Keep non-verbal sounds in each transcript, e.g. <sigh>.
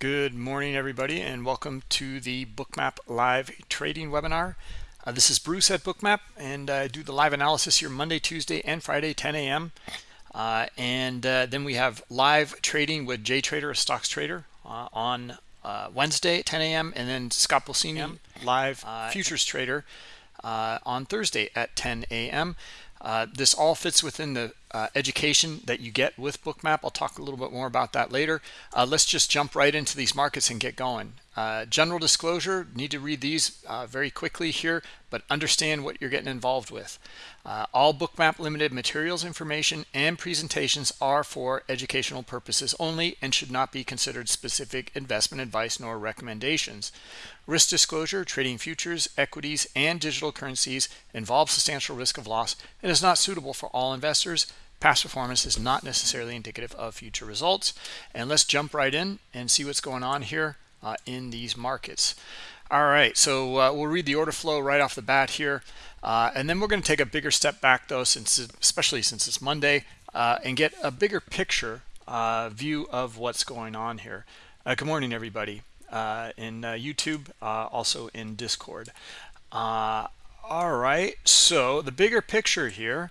Good morning, everybody, and welcome to the Bookmap live trading webinar. Uh, this is Bruce at Bookmap, and I do the live analysis here Monday, Tuesday, and Friday, 10 a.m. Uh, and uh, then we have live trading with JTrader, a stocks trader, uh, on uh, Wednesday, 10 a.m., and then Scott Pulcini, live uh, futures trader, on Thursday at 10 a.m. Uh, this all fits within the uh, education that you get with bookmap. I'll talk a little bit more about that later. Uh, let's just jump right into these markets and get going. Uh, general disclosure need to read these uh, very quickly here but understand what you're getting involved with. Uh, all bookmap limited materials information and presentations are for educational purposes only and should not be considered specific investment advice nor recommendations. Risk disclosure trading futures equities and digital currencies involves substantial risk of loss and is not suitable for all investors Past performance is not necessarily indicative of future results. And let's jump right in and see what's going on here uh, in these markets. All right, so uh, we'll read the order flow right off the bat here. Uh, and then we're going to take a bigger step back, though, since especially since it's Monday, uh, and get a bigger picture uh, view of what's going on here. Uh, good morning, everybody, in YouTube, also in Discord. all right, so the bigger picture here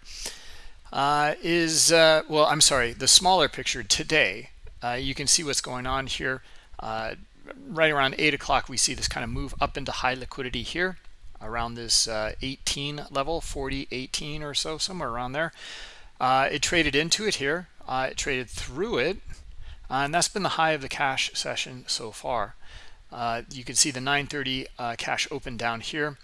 uh, is, uh, well, I'm sorry, the smaller picture today. Uh, you can see what's going on here. Uh, right around 8 o'clock, we see this kind of move up into high liquidity here around this uh, 18 level, 40, 18 or so, somewhere around there. Uh, it traded into it here. it traded through it. and that's been the high of the cash session so far. you can see the 930 cash open down here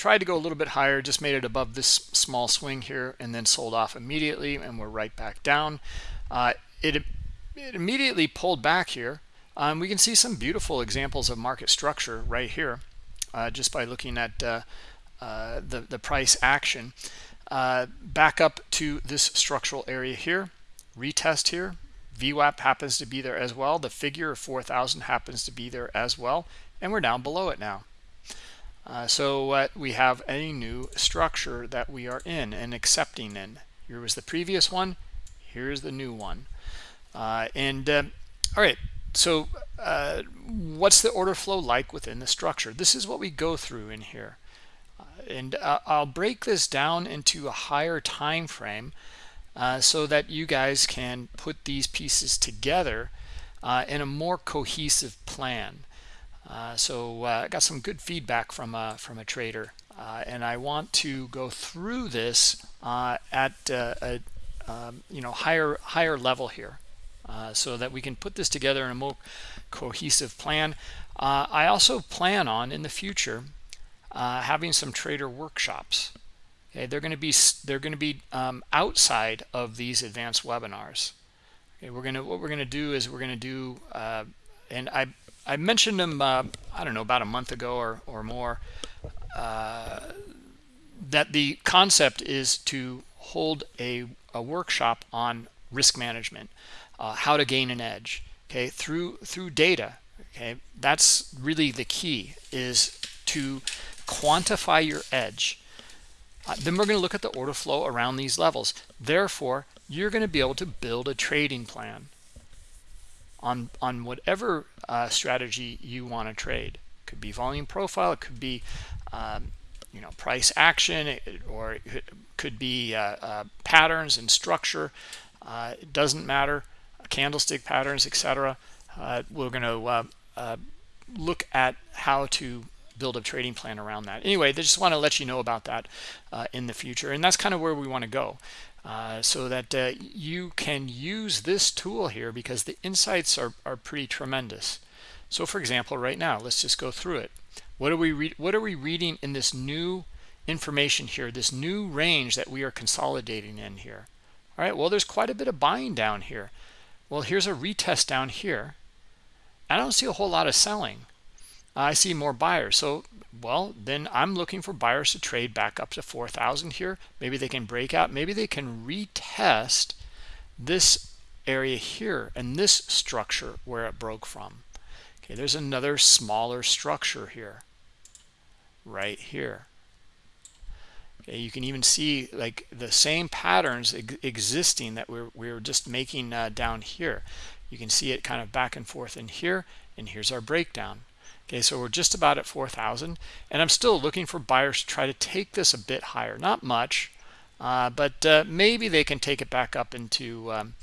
tried to go a little bit higher just made it above this small swing here and then sold off immediately and we're right back down. Uh, it, it immediately pulled back here. Um, we can see some beautiful examples of market structure right here uh, just by looking at uh, uh the the price action. Uh, back up to this structural area here. Retest here. VWAP happens to be there as well. The figure of 4,000 happens to be there as well. And we're down below it now uh, so what we have a new structure that we are in and accepting in. Here was the previous one. Here's the new one. Uh, and uh, all right, so uh, what's the order flow like within the structure? This is what we go through in here. Uh, and I'll break this down into a higher time frame so that you guys can put these pieces together in a more cohesive plan. Uh, so uh, I got some good feedback from a, from a trader, uh, and I want to go through this uh, at uh, a um, you know higher higher level here, so that we can put this together in a more cohesive plan. I also plan on in the future having some trader workshops. Okay, they're going to be they're going to be um, outside of these advanced webinars. Okay, we're gonna what we're gonna do is we're gonna do and I I mentioned them, uh, I don't know, about a month ago or, or more, uh, that the concept is to hold a, a workshop on risk management, uh, how to gain an edge, okay, through through data. Okay, that's really the key is to quantify your edge. Uh, then we're going to look at the order flow around these levels. Therefore, you're going to be able to build a trading plan on on whatever uh, strategy you want to trade. It could be volume profile, it could be um, you know price action, or it could be uh, uh, patterns and structure. Uh, it doesn't matter, candlestick patterns, etc. Uh, we're going to uh, look at how to build a trading plan around that. Anyway, they just want to let you know about that in the future, and that's kind of where we want to go. Uh, so that uh, you can use this tool here because the insights are, are pretty tremendous. So for example, right now, let's just go through it. What are we what are we reading in this new information here, this new range that we are consolidating in here? All right, well, there's quite a bit of buying down here. Well, here's a retest down here. I don't see a whole lot of selling. I see more buyers. So well then i'm looking for buyers to trade back up to 4000 here. Maybe they can break out. Maybe they can retest this area here and this structure where it broke from. Okay there's another smaller structure here. Right here. Okay you can even see like the same patterns ex existing that we're, we're just making uh, down here. You can see it kind of back and forth in here and here's our breakdown okay so we're just about at 4,000 and I'm still looking for buyers to try to take this a bit higher. Not much uh, but uh, maybe they can take it back up into um,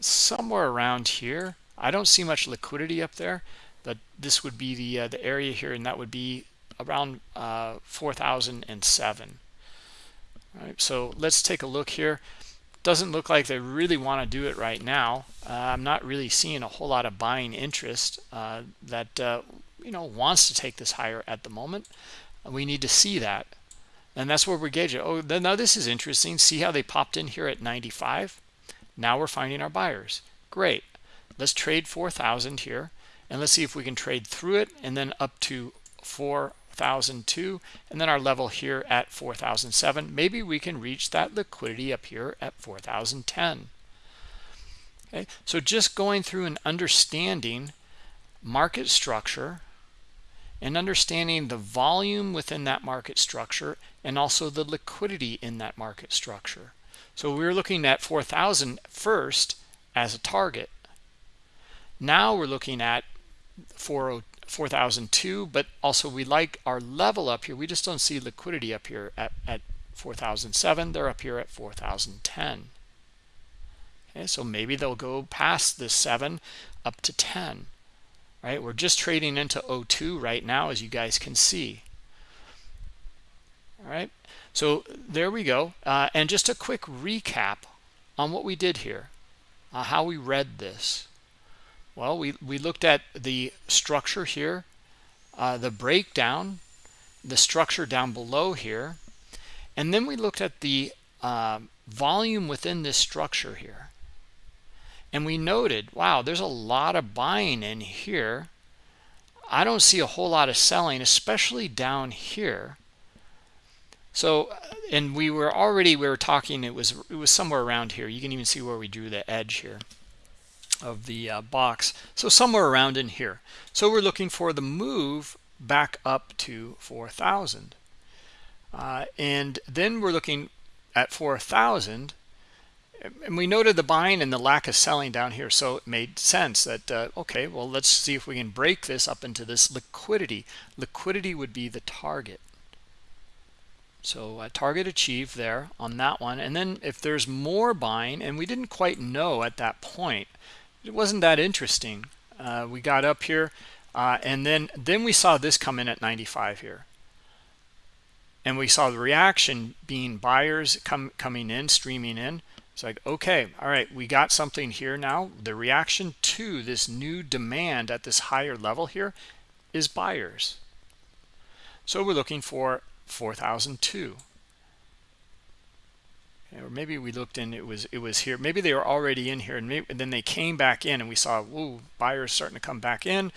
somewhere around here. I don't see much liquidity up there but this would be the uh, the area here and that would be around uh, 4007 all right so let's take a look here. Doesn't look like they really want to do it right now. Uh, i'm not really seeing a whole lot of buying interest uh, that uh, you know wants to take this higher at the moment we need to see that. And that's where we gauge it. Oh now this is interesting. See how they popped in here at 95 now we're finding our buyers. Great. Let's trade 4000 here and let's see if we can trade through it and then up to 4002 and then our level here at 4007 maybe we can reach that liquidity up here at 4010 okay? So just going through and understanding market structure and understanding the volume within that market structure and also the liquidity in that market structure. So we are looking at 4000 first as a target. Now we're looking at 4002 but also we like our level up here. We just don't see liquidity up here at, at 4007 they're up here at 4010 okay so maybe they'll go past this 7 up to 10 right? We're just trading into o2 right now as you guys can see. All right? So there we go. Uh, and just a quick recap on what we did here uh, how we read this. Well, we, we looked at the structure here, uh, the breakdown, the structure down below here, and then we looked at the uh, volume within this structure here. And we noted, wow, there's a lot of buying in here. I don't see a whole lot of selling, especially down here. So, and we were already, we were talking, it was, it was somewhere around here. You can even see where we drew the edge here of the uh, box so somewhere around in here so we're looking for the move back up to 4,000 uh, and then we're looking at 4,000 and we noted the buying and the lack of selling down here so it made sense that uh, okay well let's see if we can break this up into this liquidity. Liquidity would be the target. So a target achieved there on that one. And then if there's more buying and we didn't quite know at that point it wasn't that interesting. Uh, we got up here uh, and then then we saw this come in at 95 here. And we saw the reaction being buyers come coming in streaming in it's like okay all right we got something here now. The reaction to this new demand at this higher level here is buyers. So we're looking for 4002 or maybe we looked in it was it was here. Maybe they were already in here and, maybe, and then they came back in and we saw whoa buyers starting to come back in.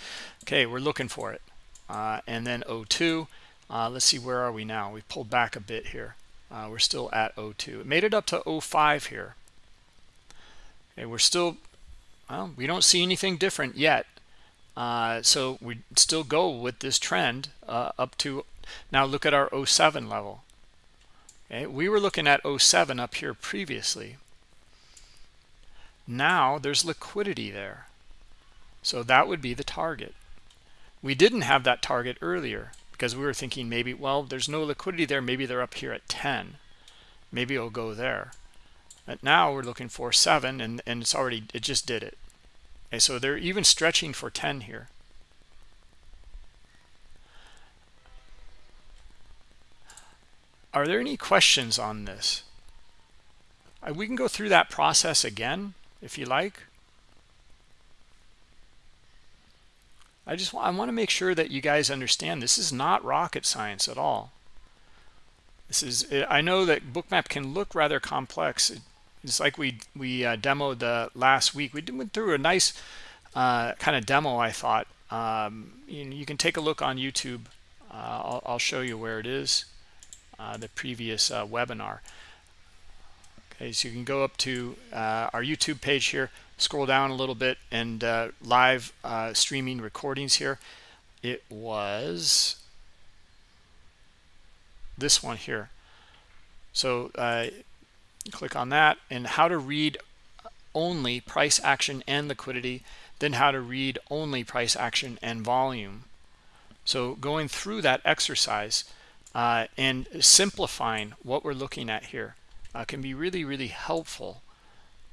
Okay we're looking for it. Uh, and then o2 uh, let's see where are we now? We pulled back a bit here uh, we're still at o2 it made it up to 05 here okay we're still well we don't see anything different yet uh, so we still go with this trend uh, up to now look at our 07 level Okay, we were looking at 07 up here previously. Now there's liquidity there. So that would be the target. We didn't have that target earlier because we were thinking maybe, well, there's no liquidity there. Maybe they're up here at 10. Maybe it'll go there. But now we're looking for 7 and, and it's already, it just did it. Okay, so they're even stretching for 10 here. Are there any questions on this? Uh, we can go through that process again if you like. I just want, I want to make sure that you guys understand this is not rocket science at all. This is I know that bookmap can look rather complex. It's like we we uh, demoed the last week. We went through a nice uh, kind of demo. I thought um, you, you, can take a look on YouTube. Uh, I'll, I'll show you where it is. Uh, the previous uh, webinar. Okay, so you can go up to uh, our YouTube page here, scroll down a little bit, and live streaming recordings here. It was this one here. So click on that and how to read only price action and liquidity, then how to read only price action and volume. So going through that exercise uh, and simplifying what we're looking at here uh, can be really, really helpful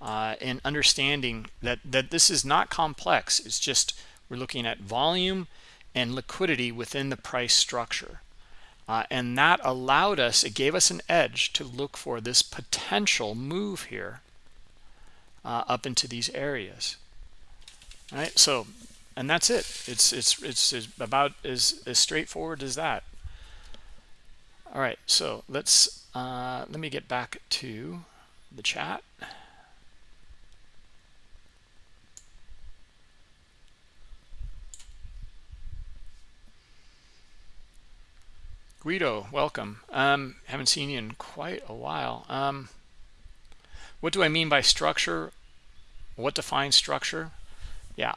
uh, in understanding that, that this is not complex. It's just we're looking at volume and liquidity within the price structure. Uh, and that allowed us, it gave us an edge to look for this potential move here uh, up into these areas. All right, so, and that's it. It's, it's, it's, it's about as, as straightforward as that. All right, so let's, uh, let me get back to the chat. Guido, welcome. Um, haven't seen you in quite a while. Um, what do I mean by structure? What defines structure? Yeah.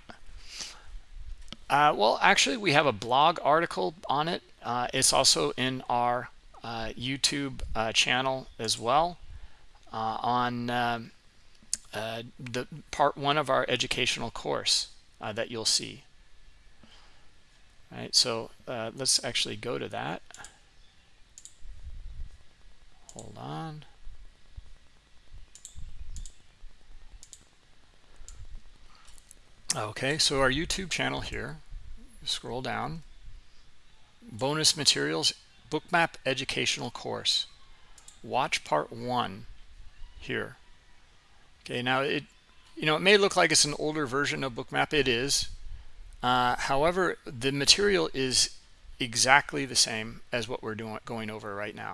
Uh, well, actually, we have a blog article on it. Uh, it's also in our uh, YouTube uh, channel as well uh, on um, uh, the part one of our educational course that you'll see. All right, so let's actually go to that hold on. Okay so our youtube channel here scroll down. Bonus materials bookmap educational course. Watch part one here. Okay now it you know it may look like it's an older version of bookmap. It is. Uh, however the material is exactly the same as what we're doing going over right now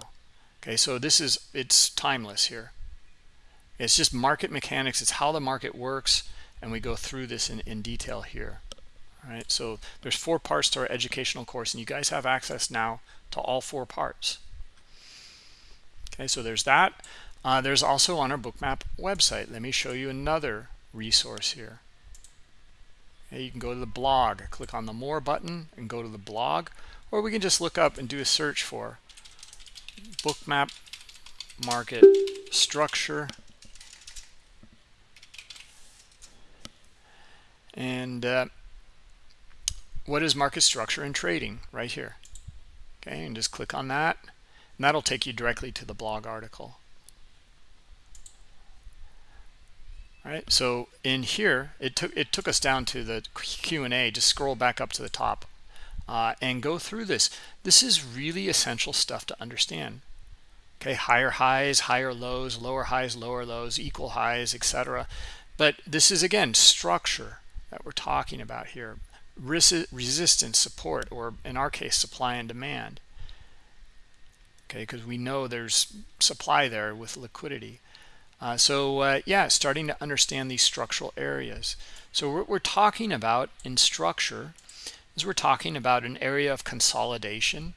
okay so this is it's timeless here. It's just market mechanics it's how the market works and we go through this in, in detail here. All right so there's four parts to our educational course and you guys have access now to all four parts. Okay so there's that. Uh, there's also on our bookmap website. Let me show you another resource here. Okay, you can go to the blog click on the more button and go to the blog or we can just look up and do a search for bookmap market structure and uh, what is market structure and trading? Right here. Okay and just click on that. And that'll take you directly to the blog article. All right so in here it took it took us down to the Q&A just scroll back up to the top uh, and go through this. This is really essential stuff to understand. Okay higher highs higher lows lower highs lower lows equal highs etc but this is again structure that we're talking about here. Resi resistance support or in our case supply and demand. Okay because we know there's supply there with liquidity. Uh, so uh, yeah starting to understand these structural areas. So what we're talking about in structure is we're talking about an area of consolidation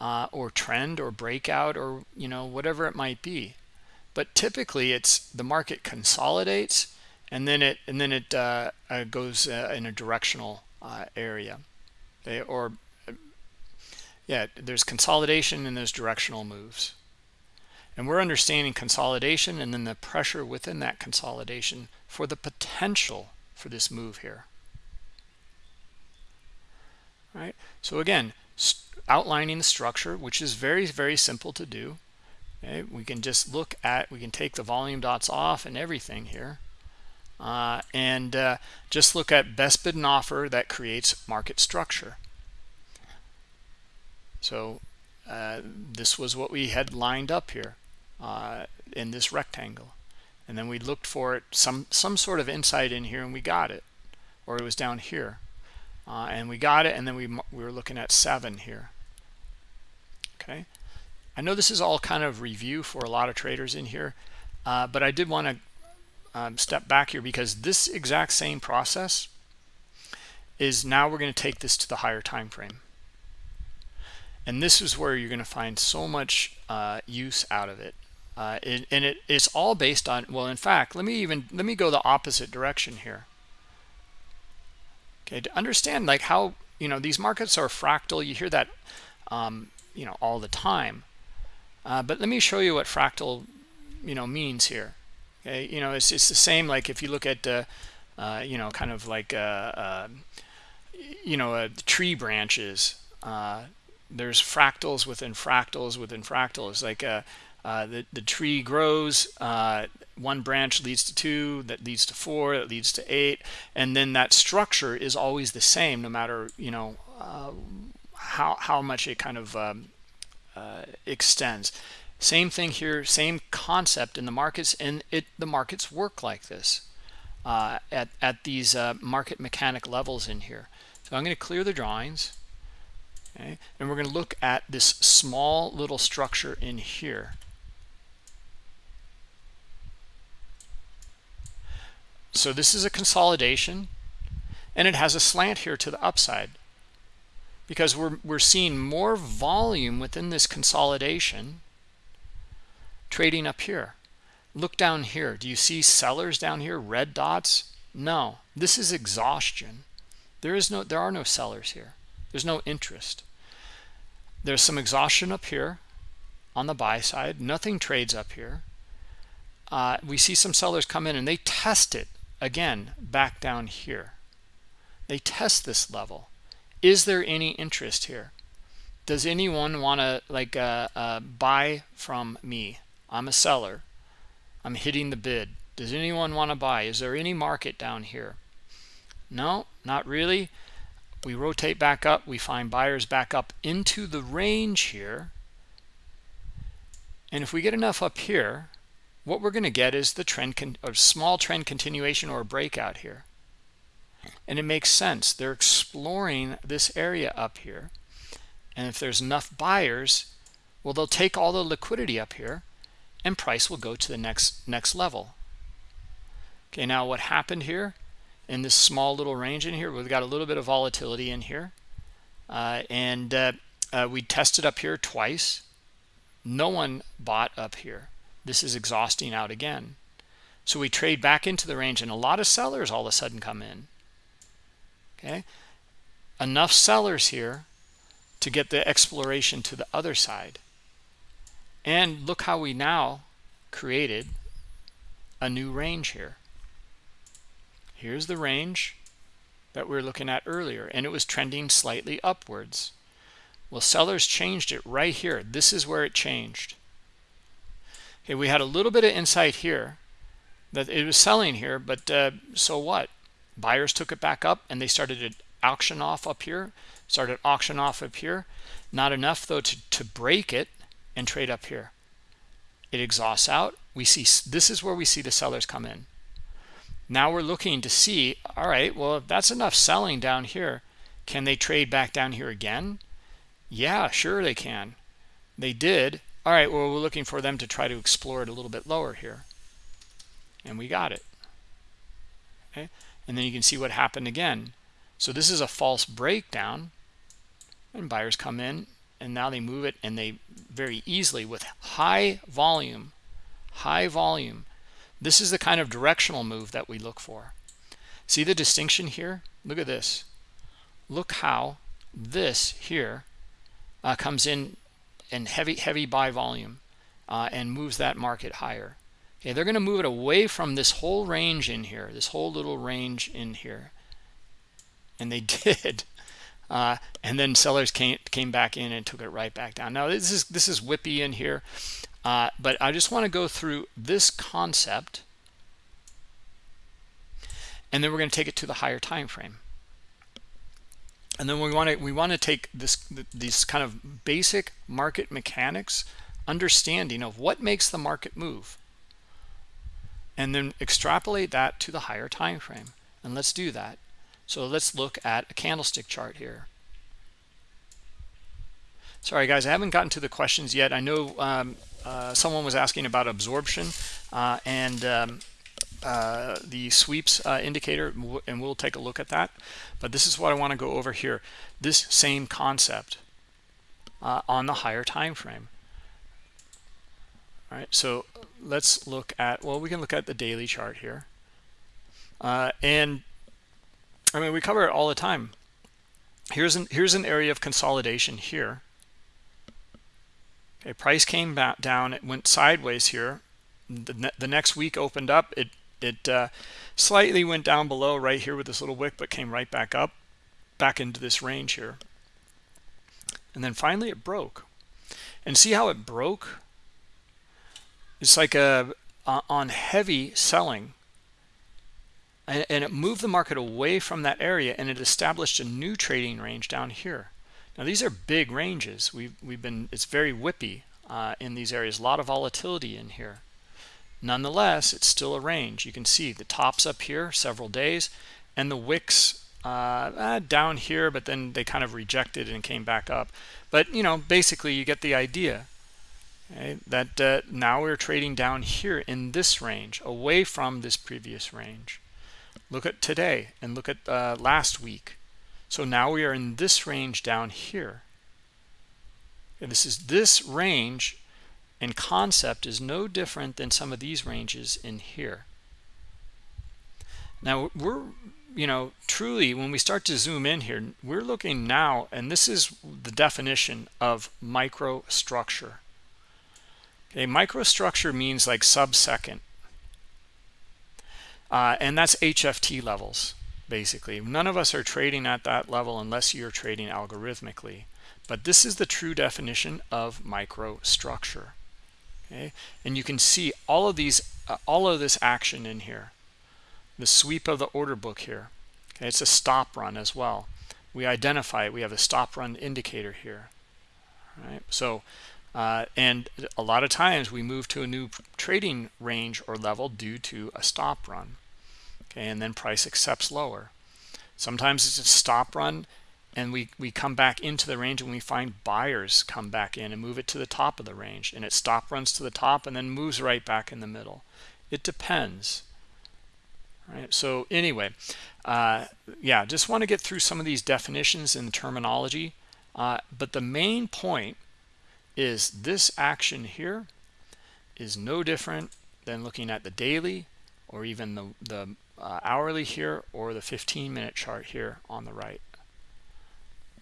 uh, or trend or breakout or you know whatever it might be. But typically it's the market consolidates and then it and then it uh, uh, goes uh, in a directional uh, area. Okay? or uh, yeah there's consolidation and there's directional moves. And we're understanding consolidation and then the pressure within that consolidation for the potential for this move here right? So again outlining the structure which is very very simple to do okay? We can just look at we can take the volume dots off and everything here uh, and uh, just look at best bid and offer that creates market structure. So uh, this was what we had lined up here uh, in this rectangle. And then we looked for it some some sort of insight in here and we got it or it was down here uh, and we got it and then we, we were looking at seven here. Okay. I know this is all kind of review for a lot of traders in here uh, but I did want to um, step back here because this exact same process is now we're going to take this to the higher time frame. And this is where you're going to find so much uh, use out of it. Uh, it and it, it's all based on well in fact let me even let me go the opposite direction here okay to understand like how you know these markets are fractal. You hear that um, you know all the time. Uh, but let me show you what fractal you know means here. Okay? You know it's, it's the same like if you look at uh, uh, you know kind of like uh, uh you know uh, tree branches there's fractals within fractals within fractals. Like the, the tree grows one branch leads to two that leads to four that leads to eight and then that structure is always the same no matter you know how how much it kind of um, extends same thing here, same concept in the markets, and it the markets work like this uh, at, at these uh, market mechanic levels in here. So I'm going to clear the drawings, okay, and we're going to look at this small little structure in here. So this is a consolidation, and it has a slant here to the upside because we're, we're seeing more volume within this consolidation trading up here. Look down here. Do you see sellers down here red dots? No. This is exhaustion. There is no there are no sellers here. There's no interest. There's some exhaustion up here on the buy side. Nothing trades up here. Uh, we see some sellers come in and they test it again back down here they test this level is there any interest here does anyone want to like uh, uh, buy from me I'm a seller. I'm hitting the bid. Does anyone want to buy? Is there any market down here? No, not really. We rotate back up. We find buyers back up into the range here. And if we get enough up here, what we're going to get is the trend, a small trend continuation or breakout here. And it makes sense. They're exploring this area up here. And if there's enough buyers, well, they'll take all the liquidity up here and price will go to the next next level okay now what happened here in this small little range in here we've got a little bit of volatility in here uh, and uh, uh, we tested up here twice no one bought up here this is exhausting out again so we trade back into the range and a lot of sellers all of a sudden come in okay enough sellers here to get the exploration to the other side and look how we now created a new range here. Here's the range that we were looking at earlier, and it was trending slightly upwards. Well, sellers changed it right here. This is where it changed. Okay, we had a little bit of insight here that it was selling here, but uh, so what? Buyers took it back up and they started to auction off up here, started auction off up here. Not enough though to, to break it and trade up here. It exhausts out. We see this is where we see the sellers come in. Now we're looking to see all right well if that's enough selling down here can they trade back down here again? Yeah sure they can. They did all right well we're looking for them to try to explore it a little bit lower here. And we got it. Okay? And then you can see what happened again. So this is a false breakdown. And buyers come in and now they move it and they very easily with high volume high volume this is the kind of directional move that we look for. See the distinction here? Look at this. Look how this here uh, comes in in heavy heavy buy volume uh, and moves that market higher. Okay they're going to move it away from this whole range in here this whole little range in here. And they <laughs> did. Uh, and then sellers came came back in and took it right back down. Now this is this is whippy in here uh, but I just want to go through this concept and then we're going to take it to the higher time frame and then we want to we want to take this these kind of basic market mechanics understanding of what makes the market move and then extrapolate that to the higher time frame and let's do that so let's look at a candlestick chart here. Sorry, guys, I haven't gotten to the questions yet. I know um, uh, someone was asking about absorption uh, and um, uh, the sweeps uh, indicator, and we'll take a look at that. But this is what I want to go over here. This same concept uh, on the higher time frame. All right, so let's look at, well, we can look at the daily chart here. Uh, and I mean, we cover it all the time. Here's an here's an area of consolidation here. Okay, price came back down. It went sideways here. the, the next week opened up it it uh, slightly went down below right here with this little wick but came right back up back into this range here. And then finally it broke. And see how it broke? It's like a on heavy selling. And, and, it moved the market away from that area and it established a new trading range down here. Now these are big ranges. We've we've been it's very whippy uh, in these areas. A lot of volatility in here nonetheless it's still a range. You can see the tops up here several days and the wicks uh, uh, down here but then they kind of rejected and came back up. But you know basically you get the idea okay? that uh, now we're trading down here in this range away from this previous range. Look at today and look at uh, last week. So now we are in this range down here. And this is this range and concept is no different than some of these ranges in here. Now we're you know truly when we start to zoom in here we're looking now and this is the definition of microstructure. Okay microstructure means like sub-second. Uh, and that's hft levels basically. None of us are trading at that level unless you're trading algorithmically. But this is the true definition of microstructure okay? And you can see all of these uh, all of this action in here. The sweep of the order book here okay? It's a stop run as well. We identify it. We have a stop run indicator here right? So uh, and a lot of times we move to a new trading range or level due to a stop run okay? And then price accepts lower. Sometimes it's a stop run and we we come back into the range and we find buyers come back in and move it to the top of the range. And it stop runs to the top and then moves right back in the middle. It depends. Right? So anyway uh, yeah just want to get through some of these definitions and terminology. Uh, but the main point is this action here is no different than looking at the daily or even the, the uh, hourly here or the 15 minute chart here on the right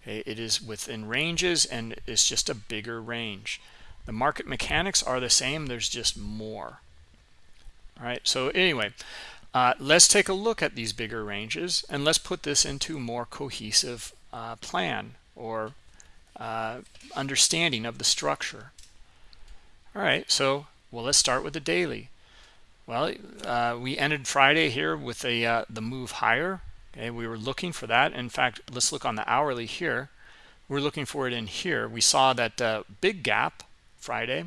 okay it is within ranges and it's just a bigger range. The market mechanics are the same there's just more. All right so anyway uh, let's take a look at these bigger ranges and let's put this into more cohesive uh, plan or uh, understanding of the structure. All right so well let's start with the daily. Well uh, we ended friday here with a uh, the move higher okay we were looking for that. In fact let's look on the hourly here. We're looking for it in here. We saw that uh, big gap friday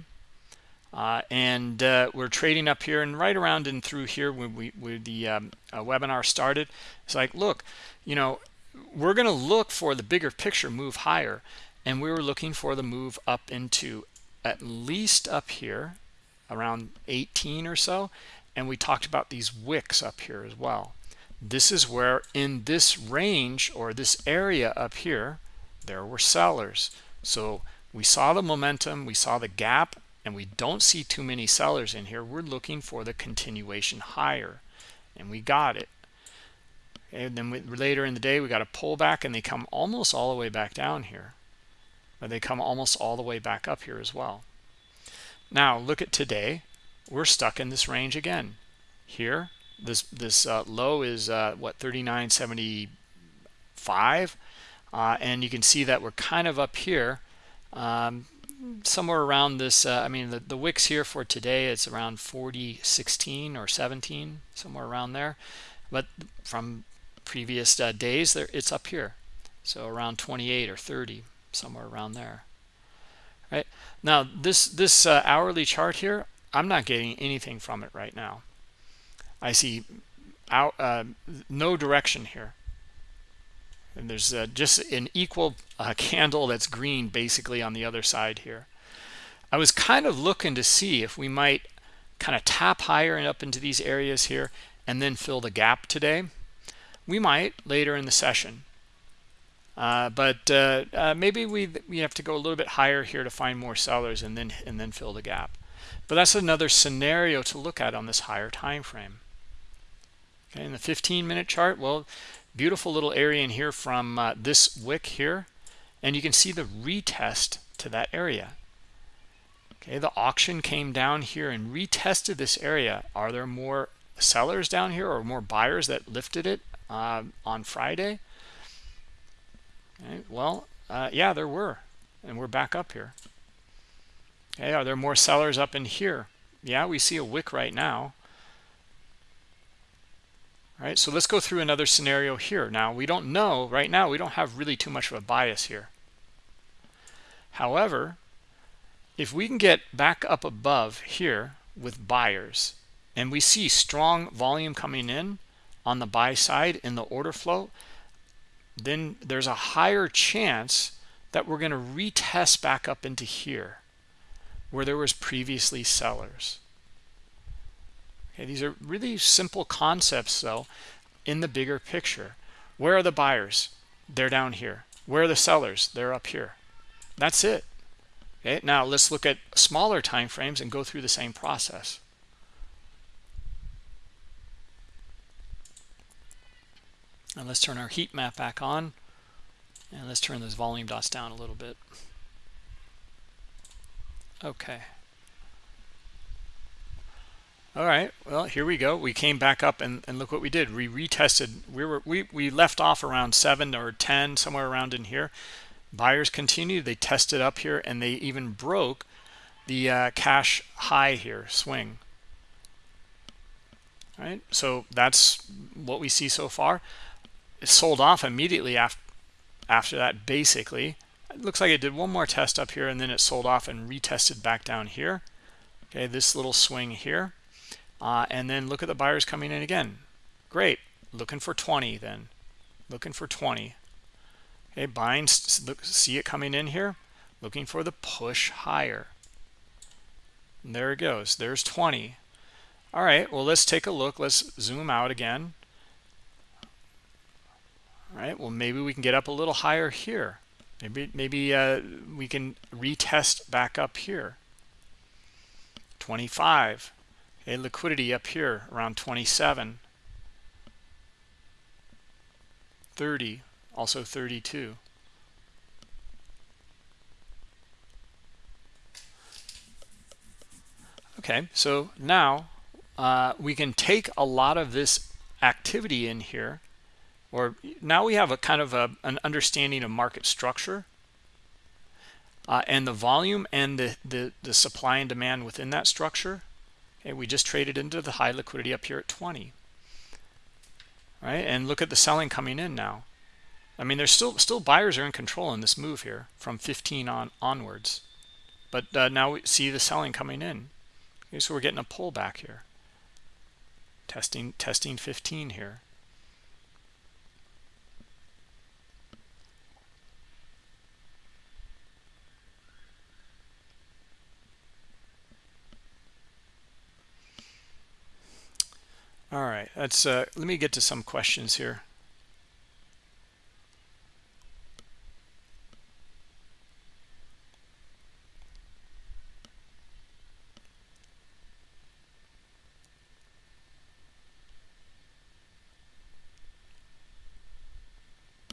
uh, and uh, we're trading up here and right around and through here when we when the um, uh, webinar started. It's like look you know we're going to look for the bigger picture move higher and we were looking for the move up into at least up here around 18 or so and we talked about these wicks up here as well this is where in this range or this area up here there were sellers. So we saw the momentum we saw the gap and we don't see too many sellers in here. We're looking for the continuation higher and we got it. And then we, later in the day we got a pullback and they come almost all the way back down here. But they come almost all the way back up here as well. Now look at today. We're stuck in this range again. Here this this uh, low is uh, what 39.75 uh, and you can see that we're kind of up here um, somewhere around this uh, I mean the, the wicks here for today it's around 40 16 or 17 somewhere around there. But from previous uh, days there it's up here. So around 28 or 30 somewhere around there. Right? Now this this uh, hourly chart here I'm not getting anything from it right now I see out uh, no direction here. And there's uh, just an equal uh, candle that's green basically on the other side here. I was kind of looking to see if we might kind of tap higher and up into these areas here and then fill the gap today. We might later in the session. Uh, but uh, uh, maybe we we have to go a little bit higher here to find more sellers and then and then fill the gap. But that's another scenario to look at on this higher time frame okay in the 15 minute chart well beautiful little area in here from uh, this wick here and you can see the retest to that area. Okay the auction came down here and retested this area. Are there more sellers down here or more buyers that lifted it uh, on friday? Okay, well uh, yeah there were and we're back up here. Okay are there more sellers up in here? Yeah we see a wick right now all right so let's go through another scenario here. Now we don't know right now we don't have really too much of a bias here. However if we can get back up above here with buyers and we see strong volume coming in on the buy side in the order flow then there's a higher chance that we're going to retest back up into here where there was previously sellers okay these are really simple concepts though in the bigger picture. Where are the buyers? They're down here. Where are the sellers? They're up here. That's it. Okay now let's look at smaller time frames and go through the same process. And let's turn our heat map back on and let's turn those volume dots down a little bit. Okay all right well here we go. We came back up and, and look what we did. We retested. We were we, we left off around 7 or 10 somewhere around in here. Buyers continued. They tested up here and they even broke the uh, cash high here swing. All right so that's what we see so far. It sold off immediately after after that basically. It looks like it did one more test up here and then it sold off and retested back down here. Okay this little swing here uh, and then look at the buyers coming in again. Great. Looking for 20 then. Looking for 20 okay buying look see it coming in here? Looking for the push higher. And there it goes. There's 20 all right. Well let's take a look. Let's zoom out again. All right. Well maybe we can get up a little higher here. Maybe maybe uh, we can retest back up here. 25 a liquidity up here around 27 30 also 32 okay so now uh, we can take a lot of this activity in here or now we have a kind of a, an understanding of market structure uh, and the volume and the, the the supply and demand within that structure Okay, we just traded into the high liquidity up here at 20. Right? And look at the selling coming in now. I mean, there's still still buyers are in control in this move here from 15 on onwards. But uh, now we see the selling coming in. Okay, so we're getting a pullback here. Testing testing 15 here. All right that's uh let me get to some questions here.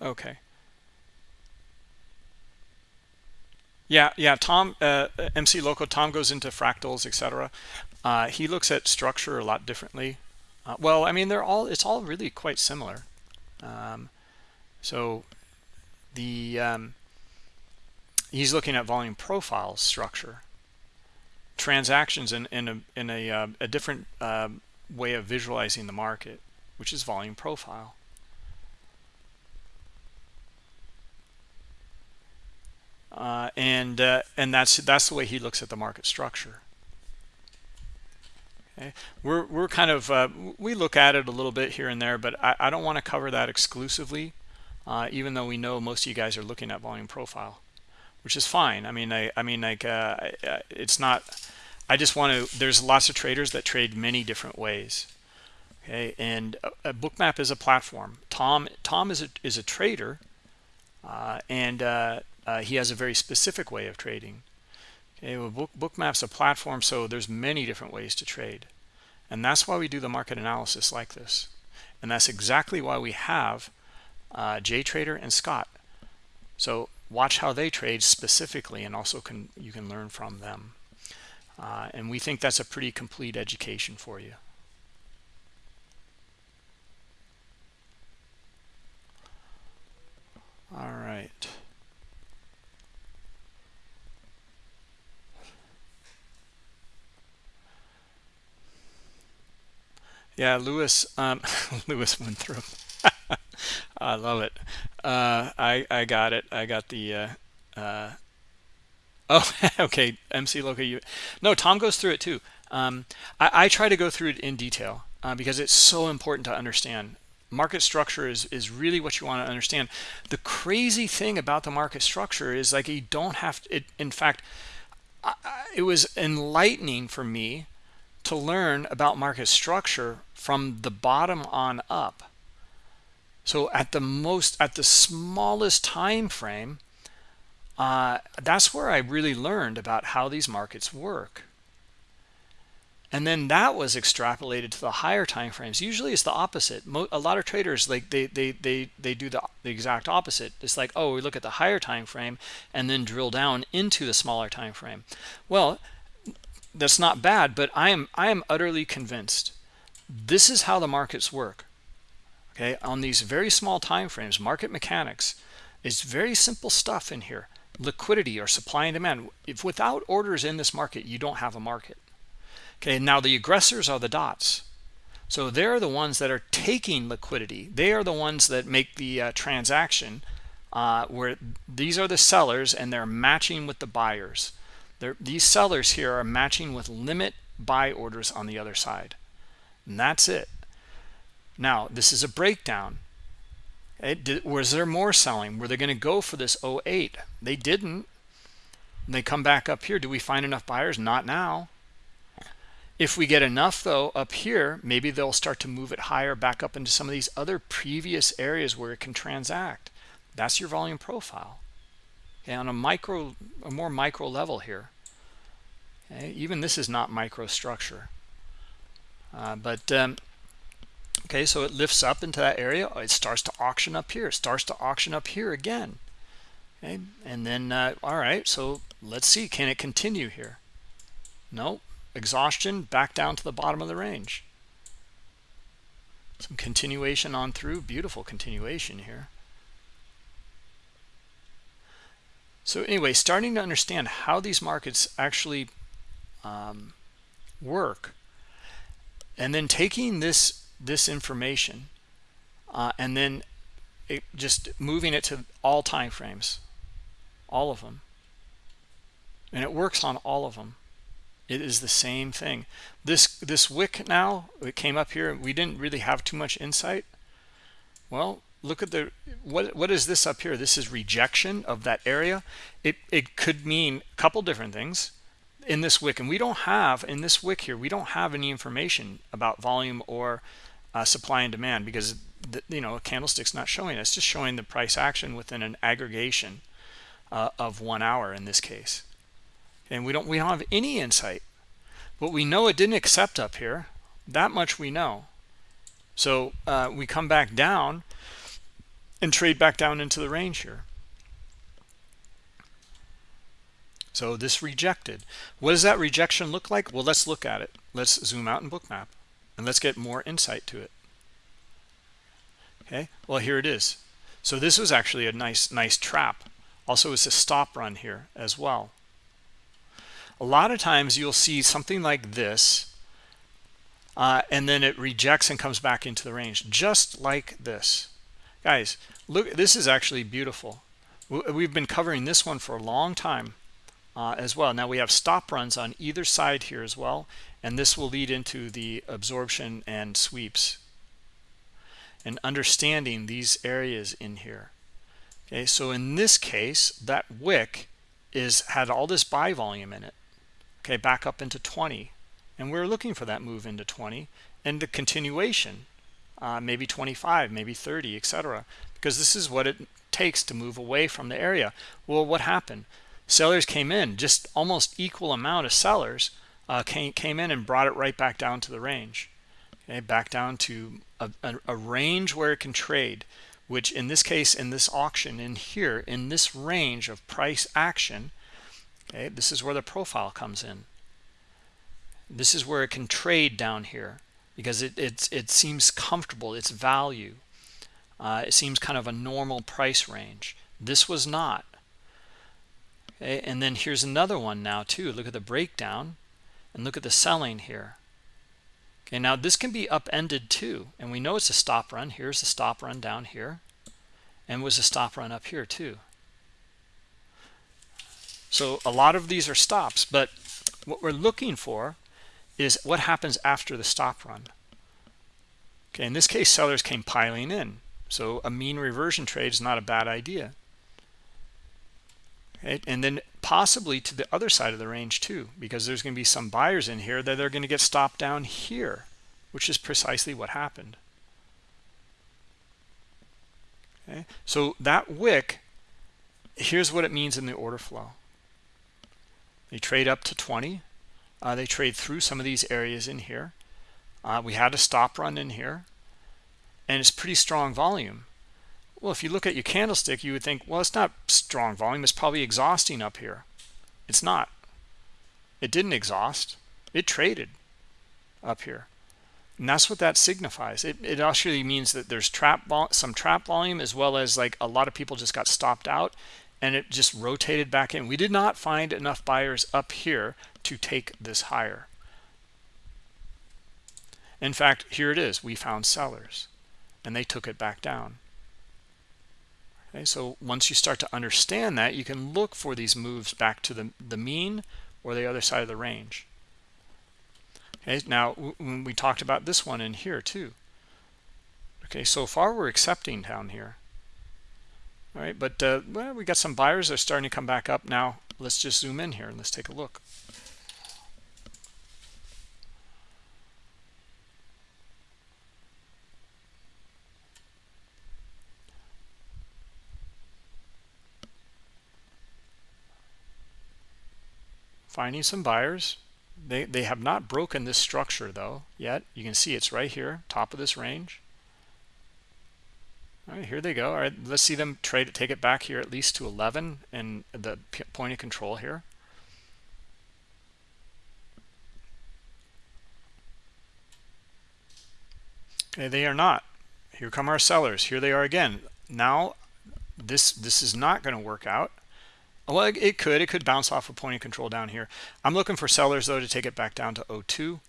Okay. Yeah yeah tom uh, mc loco tom goes into fractals etc uh, he looks at structure a lot differently uh, well, I mean, they're all, it's all really quite similar. Um, so the, um, he's looking at volume profile structure, transactions in, in a, in a, uh, a different uh, way of visualizing the market, which is volume profile. Uh, and uh, and that's that's the way he looks at the market structure okay we're we're kind of uh, we look at it a little bit here and there but i, I don't want to cover that exclusively uh, even though we know most of you guys are looking at volume profile which is fine. I mean i i mean like uh, it's not i just want to there's lots of traders that trade many different ways okay? And bookmap is a platform. Tom tom is a is a trader uh, and uh, uh, he has a very specific way of trading Okay, well, book, Bookmap's a platform, so there's many different ways to trade. And that's why we do the market analysis like this. And that's exactly why we have uh, JTrader and Scott. So watch how they trade specifically and also can you can learn from them. uh, and we think that's a pretty complete education for you all right Yeah, Lewis. Um, <laughs> Lewis went through. <laughs> I love it. Uh, I I got it. I got the. Uh, uh, oh, <laughs> okay. MC Loca. You. No, Tom goes through it too. Um, I, I try to go through it in detail uh, because it's so important to understand. Market structure is is really what you want to understand. The crazy thing about the market structure is like you don't have to, it. In fact, I, it was enlightening for me to learn about market structure from the bottom on up. So at the most, at the smallest time frame, uh, that's where I really learned about how these markets work. And then that was extrapolated to the higher time frames. Usually it's the opposite. a lot of traders like they they they they do the, the exact opposite. It's like, oh, we look at the higher time frame and then drill down into the smaller time frame. Well, that's not bad but i am i am utterly convinced this is how the markets work okay? On these very small time frames market mechanics is very simple stuff in here. Liquidity or supply and demand. If without orders in this market you don't have a market okay? Now the aggressors are the dots. So they're the ones that are taking liquidity. They are the ones that make the uh, transaction uh, where these are the sellers and they're matching with the buyers. They're, these sellers here are matching with limit buy orders on the other side. And that's it. Now, this is a breakdown. It was there more selling? Were they going to go for this 08? They didn't. They come back up here. Do we find enough buyers? Not now. If we get enough, though, up here, maybe they'll start to move it higher back up into some of these other previous areas where it can transact. That's your volume profile okay, on a micro a more micro level here okay, even this is not microstructure uh, but um, okay so it lifts up into that area. It starts to auction up here. It starts to auction up here again. Okay and then uh, all right so let's see. Can it continue here? No exhaustion back down to the bottom of the range. Some continuation on through. Beautiful continuation here. So anyway, starting to understand how these markets actually um, work, and then taking this this information, uh, and then it, just moving it to all time frames, all of them, and it works on all of them. It is the same thing. This this wick now it came up here. We didn't really have too much insight. Well, look at the what what is this up here this is rejection of that area it it could mean a couple different things in this wick and we don't have in this wick here we don't have any information about volume or uh, supply and demand because the, you know a candlestick's not showing us just showing the price action within an aggregation uh, of one hour in this case. And we don't we don't have any insight. But we know it didn't accept up here. That much we know. So uh, we come back down and trade back down into the range here. So this rejected. What does that rejection look like? Well, let's look at it. Let's zoom out in bookmap and let's get more insight to it. Okay, well, here it is. So this was actually a nice, nice trap. Also, it's a stop run here as well. A lot of times you'll see something like this, uh, and then it rejects and comes back into the range, just like this guys look this is actually beautiful we've been covering this one for a long time uh, as well now we have stop runs on either side here as well and this will lead into the absorption and sweeps and understanding these areas in here okay so in this case that wick is had all this buy volume in it okay back up into 20 and we're looking for that move into 20 and the continuation uh, maybe 25, maybe 30, etc. Because this is what it takes to move away from the area. Well, what happened? Sellers came in, just almost equal amount of sellers uh, came, came in and brought it right back down to the range. Okay, back down to a, a, a range where it can trade, which in this case, in this auction, in here, in this range of price action, okay, this is where the profile comes in. this is where it can trade down here because it it's, it seems comfortable its value uh, it seems kind of a normal price range this was not okay and then here's another one now too. Look at the breakdown and look at the selling here. Okay now this can be upended too and we know it's a stop run. Here's the stop run down here and was a stop run up here too. So a lot of these are stops but what we're looking for is what happens after the stop run. Okay in this case sellers came piling in. So a mean reversion trade is not a bad idea okay? and then possibly to the other side of the range too because there's going to be some buyers in here that they're going to get stopped down here which is precisely what happened. Okay? So that wick here's what it means in the order flow. They trade up to 20 uh, they trade through some of these areas in here. Uh, we had a stop run in here and it's pretty strong volume well if you look at your candlestick you would think well it's not strong volume. It's probably exhausting up here. It's not. It didn't exhaust. It traded up here. And that's what that signifies. It, it actually means that there's trap some trap volume as well as like a lot of people just got stopped out and it just rotated back in. We did not find enough buyers up here to take this higher. In fact here it is. We found sellers and they took it back down okay so once you start to understand that you can look for these moves back to the the mean or the other side of the range. Okay now we talked about this one in here too. Okay so far we're accepting down here. All right but uh, well, we got some buyers that are starting to come back up. Now let's just zoom in here and let's take a look finding some buyers. They they have not broken this structure though yet. You can see it's right here top of this range. All right here they go. All right let's see them trade it take it back here at least to 11 and the point of control here. Okay they are not. Here come our sellers. Here they are again. Now this this is not going to work out well, it could. It could bounce off a point of control down here. I'm looking for sellers, though, to take it back down to 02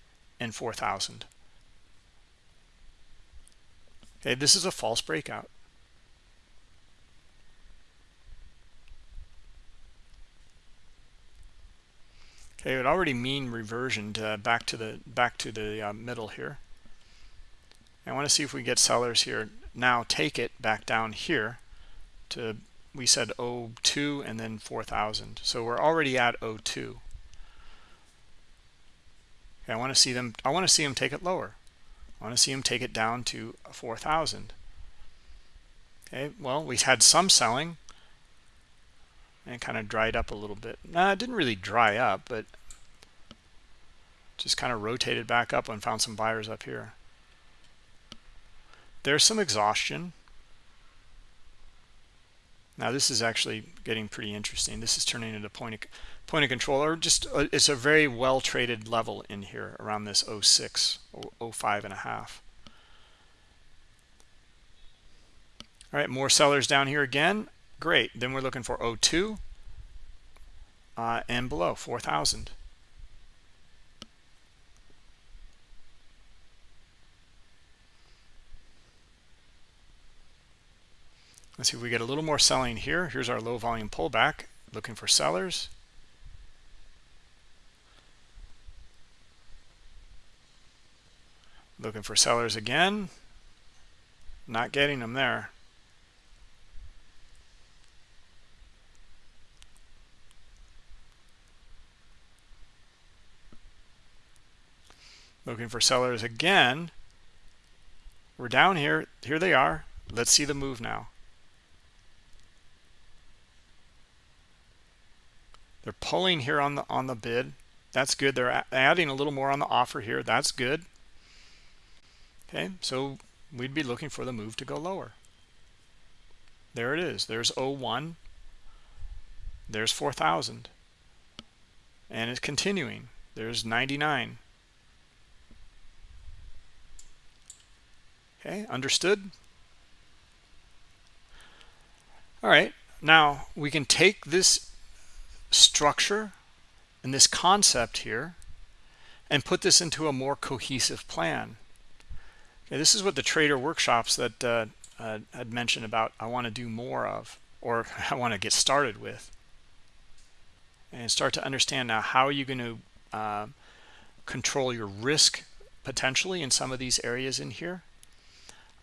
and 4,000. Okay, this is a false breakout. Okay, it would already mean reversion to back to the back to the uh, middle here. I want to see if we get sellers here now. Take it back down here to we said 02 and then 4000 so we're already at 02 okay, I want to see them I want to see them take it lower. I want to see them take it down to 4000 okay well we had some selling. And kind of dried up a little bit. Nah, it didn't really dry up but just kind of rotated back up and found some buyers up here. There's some exhaustion now this is actually getting pretty interesting. This is turning into point of, point of control or just uh, it's a very well traded level in here around this 06, 05 and a half. All right, more sellers down here again. Great. Then we're looking for 02 uh, and below 4,000. Let's see we get a little more selling here. Here's our low volume pullback, looking for sellers. Looking for sellers again. Not getting them there. Looking for sellers again. We're down here. Here they are. Let's see the move now. They're pulling here on the on the bid. That's good. They're adding a little more on the offer here. That's good. Okay, so we'd be looking for the move to go lower. There it is. There's 01. There's 4,000. And it's continuing. There's 99. Okay, understood? All right, now we can take this structure and this concept here and put this into a more cohesive plan. Okay, this is what the trader workshops that uh, uh, had mentioned about I want to do more of or <laughs> I want to get started with. And start to understand now how are you going to uh, control your risk potentially in some of these areas in here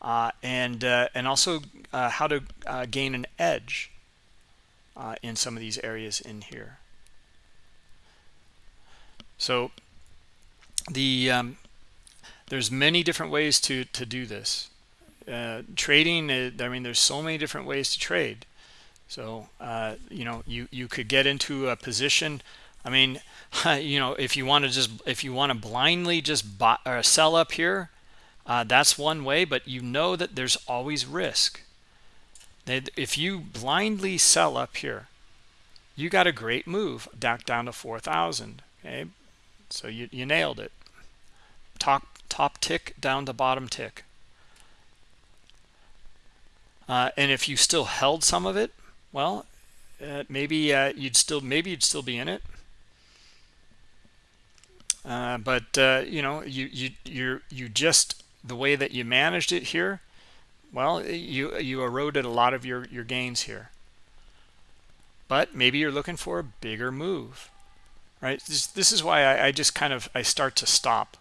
uh, and uh, and also uh, how to uh, gain an edge uh, in some of these areas in here. So the um, there's many different ways to to do this. Trading I mean there's so many different ways to trade. So uh, you know you you could get into a position i mean <laughs> you know if you want to just if you want to blindly just buy or sell up here uh, that's one way but you know that there's always risk if you blindly sell up here you got a great move back down to 4,000 okay? So you, you nailed it. Top top tick down to bottom tick. Uh, and if you still held some of it well uh, maybe uh, you'd still maybe you'd still be in it. Uh, but uh, you know you you you you just the way that you managed it here well you you eroded a lot of your your gains here. But maybe you're looking for a bigger move right? This, this is why I, I, just kind of I start to stop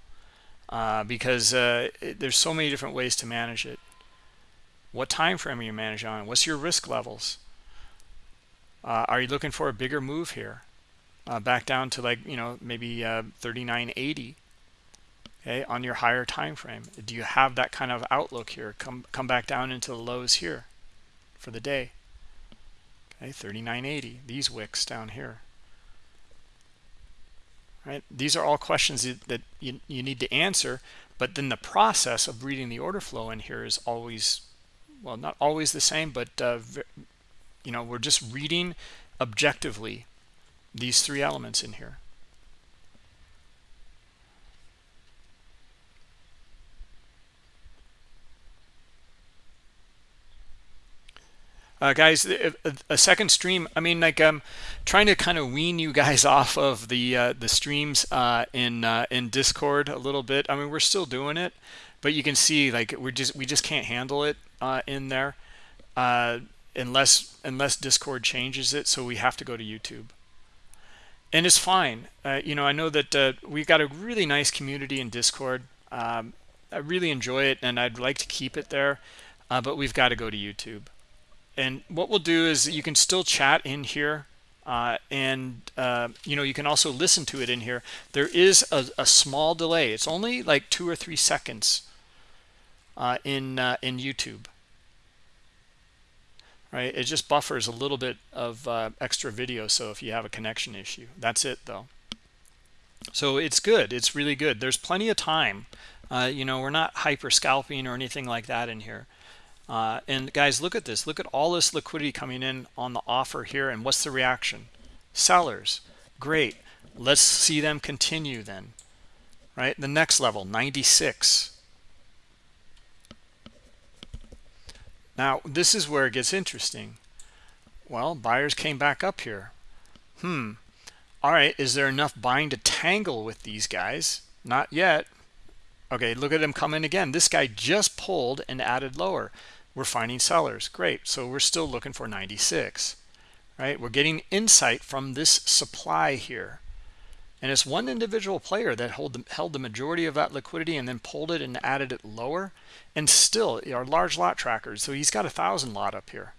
uh, because uh, it, there's so many different ways to manage it. What time frame are you managing on? What's your risk levels? Uh, are you looking for a bigger move here? Uh, back down to like, you know, maybe uh, 39.80 okay, on your higher time frame. Do you have that kind of outlook here? Come, come back down into the lows here for the day. Okay, 39.80, these wicks down here. Right? These are all questions that you, you need to answer, but then the process of reading the order flow in here is always, well, not always the same, but uh, you know we're just reading objectively these three elements in here uh, guys a, a, second stream i mean like i'm um, trying to kind of wean you guys <laughs> off of the uh, the streams uh, in uh, in discord a little bit. I mean we're still doing it but you can see like we're just we just can't handle it uh, in there uh, unless unless discord changes it so we have to go to youtube. And it's fine. Uh, you know i know that uh, we've got a really nice community in discord. Um, i really enjoy it and i'd like to keep it there uh, but we've got to go to youtube and what we'll do is you can still chat in here uh, and uh, you know you can also listen to it in here. There is a, a small delay. It's only like two or three seconds uh, in in youtube. Right? It just buffers a little bit of uh, extra video so if you have a connection issue. That's it though. So it's good. It's really good. There's plenty of time. Uh, you know we're not hyper scalping or anything like that in here uh, and guys look at this look at all this liquidity coming in on the offer here and what's the reaction sellers great let's see them continue then right the next level 96 Now, this is where it gets interesting. Well, buyers came back up here. Hmm. All right, is there enough buying to tangle with these guys? Not yet. Okay, look at them come in again. This guy just pulled and added lower. We're finding sellers. Great. So we're still looking for 96. Right? We're getting insight from this supply here. And it's one individual player that the, held the majority of that liquidity and then pulled it and added it lower. And still, our large lot trackers. So he's got a thousand lot up here.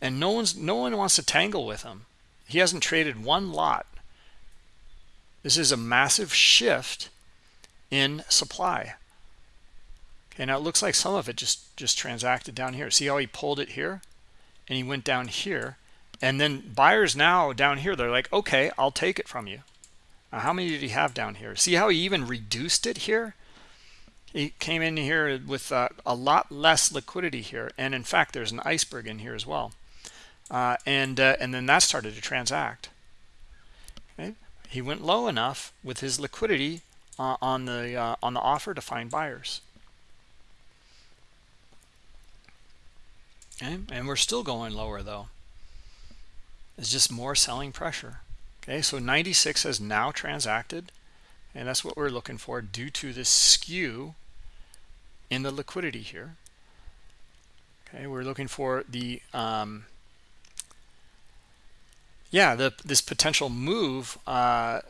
And no one's no one wants to tangle with him. He hasn't traded one lot. This is a massive shift in supply. Okay, now it looks like some of it just just transacted down here. See how he pulled it here, and he went down here and then buyers now down here, they're like, okay, I'll take it from you. Uh, how many did he have down here? See how he even reduced it here? He came in here with uh, a lot less liquidity here. And in fact, there's an iceberg in here as well. Uh, and, uh, and then that started to transact. Okay. He went low enough with his liquidity uh, on, the, uh, on the offer to find buyers. Okay? And we're still going lower though. It's just more selling pressure. Okay? So 96 has now transacted and that's what we're looking for due to this skew in the liquidity here. Okay? We're looking for the um yeah the this potential move uh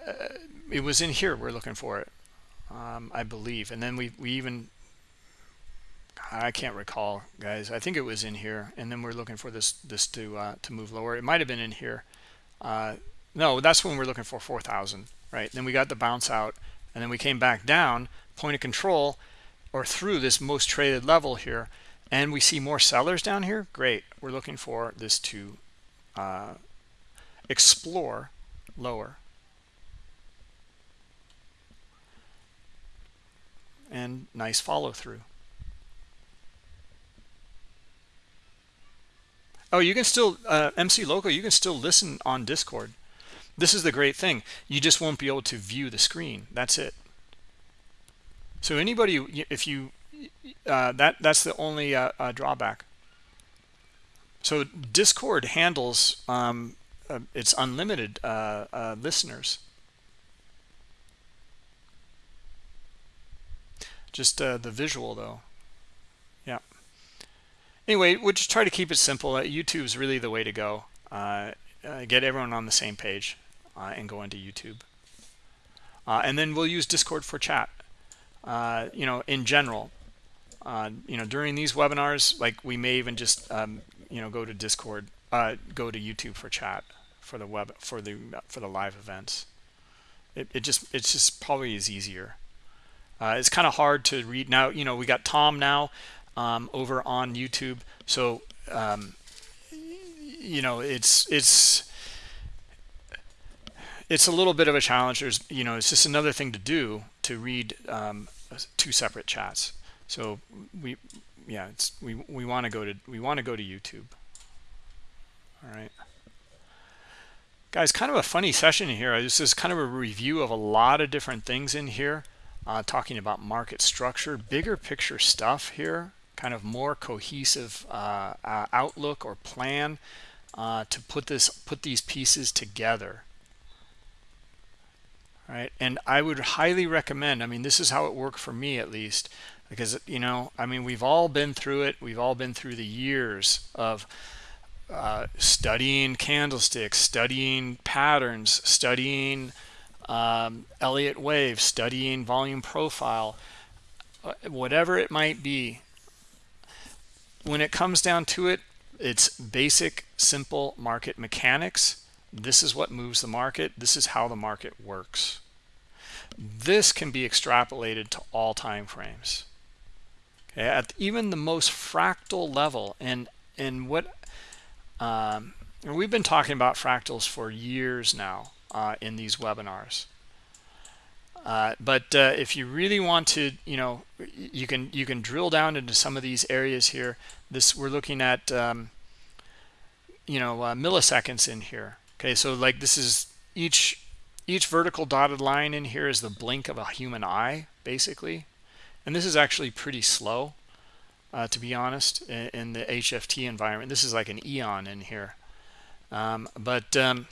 it was in here we're looking for it um i believe. And then we we even i can't recall guys. I think it was in here and then we're looking for this this to uh to move lower. It might have been in here. Uh no that's when we're looking for 4000 right? Then we got the bounce out and then we came back down point of control or through this most traded level here and we see more sellers down here? Great. We're looking for this to uh, explore lower. And nice follow through oh you can still uh, mc Local, you can still listen on discord. This is the great thing. You just won't be able to view the screen. That's it. So anybody if you uh, that that's the only uh, uh, drawback. So discord handles um, uh, it's unlimited uh, uh, listeners. Just the visual though anyway we'll just try to keep it simple youtube's really the way to go get everyone on the same page and go into youtube and then we'll use discord for chat uh, you know, in general, uh, you know, during these webinars, like we may even just, um, you know, go to Discord, uh, go to YouTube for chat for the web for the for the live events. It it just it's just probably is easier. Uh, it's kind of hard to read now. You know, we got Tom now um, over on YouTube, so um, you know, it's it's it's a little bit of a challenge. There's you know it's just another thing to do to read um, two separate chats. So we yeah it's we we want to go to we want to go to youtube. All right. Guys kind of a funny session here. This is kind of a review of a lot of different things in here uh, talking about market structure bigger picture stuff here kind of more cohesive uh, uh, outlook or plan uh, to put this put these pieces together. Right? And i would highly recommend i mean this is how it worked for me at least because you know i mean we've all been through it. We've all been through the years of uh, studying candlesticks studying patterns studying um, elliott wave studying volume profile uh, whatever it might be when it comes down to it it's basic simple market mechanics. This is what moves the market. This is how the market works. This can be extrapolated to all time frames. Okay at even the most fractal level and and what um, we've been talking about fractals for years now uh, in these webinars uh, but uh, if you really want to you know you can you can drill down into some of these areas here. This we're looking at um, you know uh, milliseconds in here. Okay so like this is each each vertical dotted line in here is the blink of a human eye basically. And this is actually pretty slow uh, to be honest in, in, the HFT environment. This is like an eon in here. Um, but um,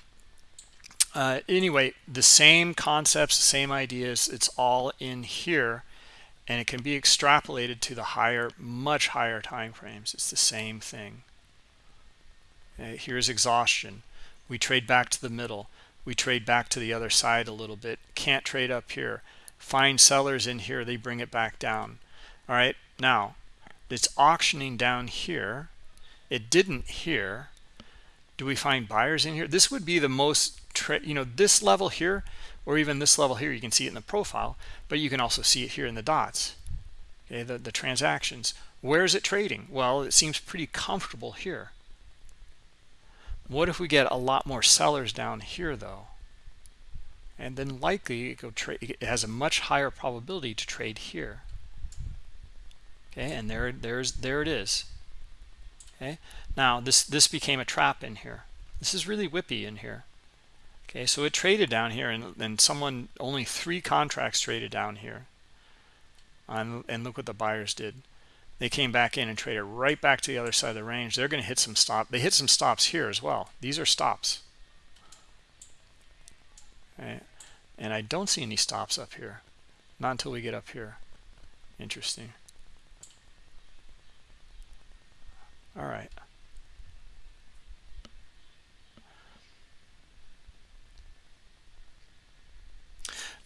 uh, anyway the same concepts the same ideas it's all in here and it can be extrapolated to the higher much higher time frames. It's the same thing. Okay, here's exhaustion. We trade back to the middle. We trade back to the other side a little bit. Can't trade up here. Find sellers in here they bring it back down. All right now it's auctioning down here. It didn't here. Do we find buyers in here? This would be the most you know this level here or even this level here you can see it in the profile but you can also see it here in the dots okay the, the transactions where is it trading well it seems pretty comfortable here what if we get a lot more sellers down here though? And then likely it go trade it has a much higher probability to trade here. Okay, and there there's there it is. Okay. Now this this became a trap in here. This is really whippy in here. Okay, so it traded down here and, and someone only three contracts traded down here. And, and look what the buyers did. they came back in and traded right back to the other side of the range they're going to hit some stop they hit some stops here as well these are stops okay. and i don't see any stops up here not until we get up here interesting all right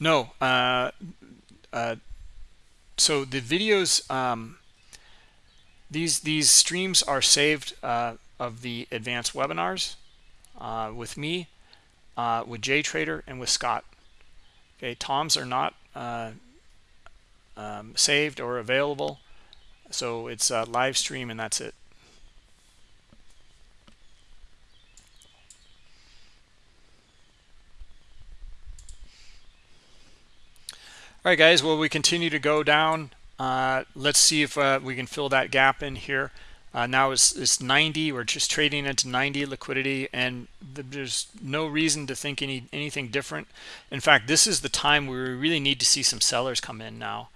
no uh, uh, so the videos um, these these streams are saved uh, of the advanced webinars uh, with me uh, with JTrader and with Scott. Okay toms are not uh, um, saved or available so it's a live stream and that's it all right guys well we continue to go down. Uh, let's see if uh, we can fill that gap in here. Uh, now it's, it's 90 we're just trading into 90 liquidity and there's no reason to think any anything different. In fact this is the time where we really need to see some sellers come in now.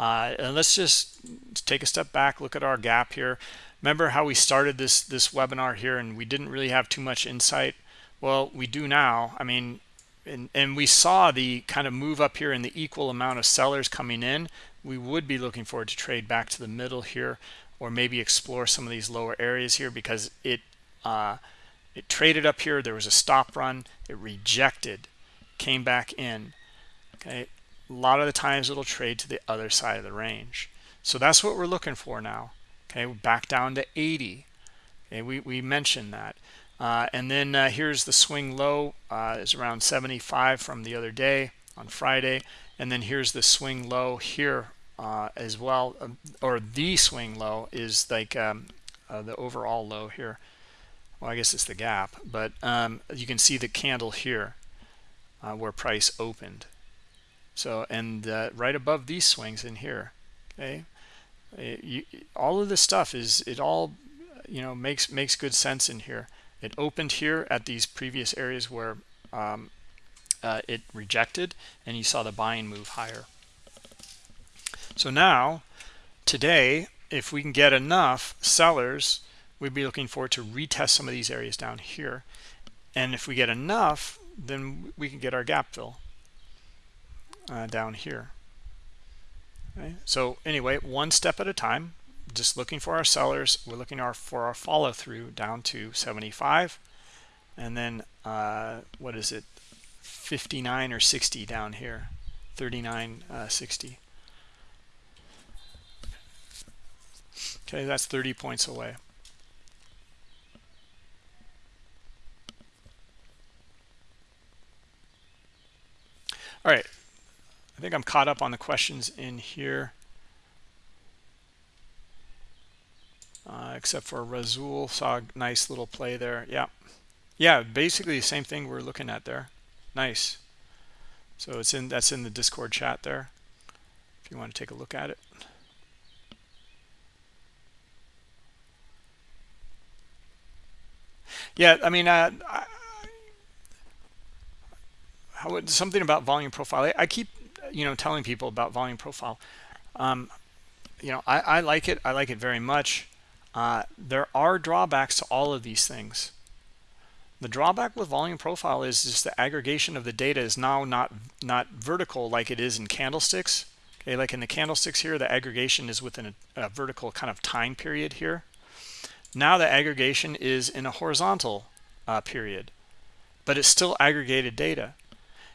Uh, and let's just take a step back look at our gap here. Remember how we started this this webinar here and we didn't really have too much insight? Well we do now. I mean and, and we saw the kind of move up here in the equal amount of sellers coming in we would be looking forward to trade back to the middle here or maybe explore some of these lower areas here because it uh, it traded up here there was a stop run it rejected came back in. Okay? A lot of the times it'll trade to the other side of the range. So that's what we're looking for now. Okay? Back down to 80 okay? We, we mentioned that uh, and then uh, here's the swing low uh, is around 75 from the other day on Friday and then here's the swing low here uh, as well, um, or the swing low is like um, uh, the overall low here. Well, I guess it's the gap, but um, you can see the candle here where price opened. So, and right above these swings in here, okay, it, you, all of this stuff is, it all, you know, makes, makes good sense in here. It opened here at these previous areas where um, uh, it rejected and you saw the buying move higher. So now, today, if we can get enough sellers, we'd be looking forward to retest some of these areas down here. And if we get enough, then we can get our gap fill uh, down here. Okay. So anyway, one step at a time, just looking for our sellers. We're looking our, for our follow through down to 75. And then, uh, what is it, 59 or 60 down here, 39, uh, 60. Okay, that's 30 points away. All right, I think I'm caught up on the questions in here. Uh, except for Razul, saw a nice little play there. Yeah, yeah, basically the same thing we're looking at there. Nice. So it's in that's in the Discord chat there. If you want to take a look at it. Yeah, I mean, uh, I, how something about volume profile. I, I, keep, you know, telling people about volume profile. Um, you know, I, I like it. I like it very much. Uh, there are drawbacks to all of these things. The drawback with volume profile is just the aggregation of the data is now not not vertical like it is in candlesticks. Okay, like in the candlesticks here, the aggregation is within a, a vertical kind of time period here. Now the aggregation is in a horizontal uh, period, but it's still aggregated data.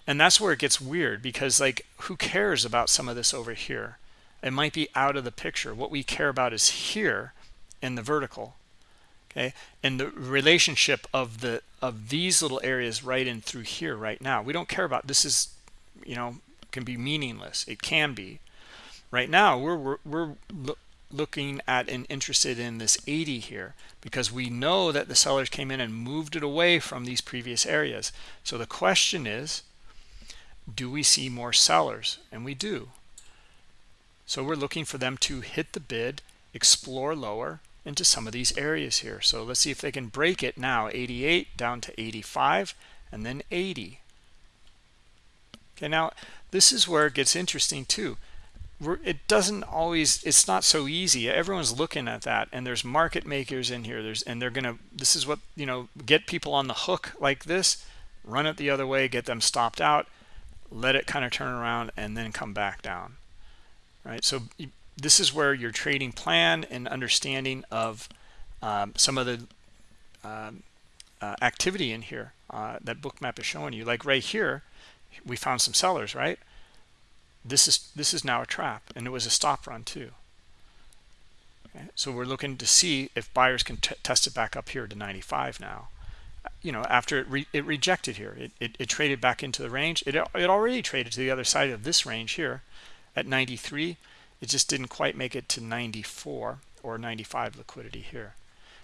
And that's where it gets weird because like who cares about some of this over here? It might be out of the picture. What we care about is here in the vertical. Okay, and the relationship of the of these little areas right in through here right now. We don't care about this is, you know, can be meaningless. It can be. Right now, we're we're, we're looking at and interested in this 80 here because we know that the sellers came in and moved it away from these previous areas. So the question is, do we see more sellers? And we do. So we're looking for them to hit the bid, explore lower into some of these areas here. So let's see if they can break it now, 88 down to 85 and then 80. Okay, now this is where it gets interesting too. It doesn't always it's not so easy. Everyone's looking at that and there's market makers in here. There's and they're gonna this is what you know get people on the hook like this run it the other way get them stopped out let it kind of turn around and then come back down. Right? So this is where your trading plan and understanding of um, some of the um, uh, activity in here uh, that bookmap is showing you. Like right here we found some sellers right? This is this is now a trap and it was a stop run too. Okay? so we're looking to see if buyers can test it back up here to 95 now. You know after it, re it rejected here it, it, it, traded back into the range. It, it already traded to the other side of this range here at 93 it just didn't quite make it to 94 or 95 liquidity here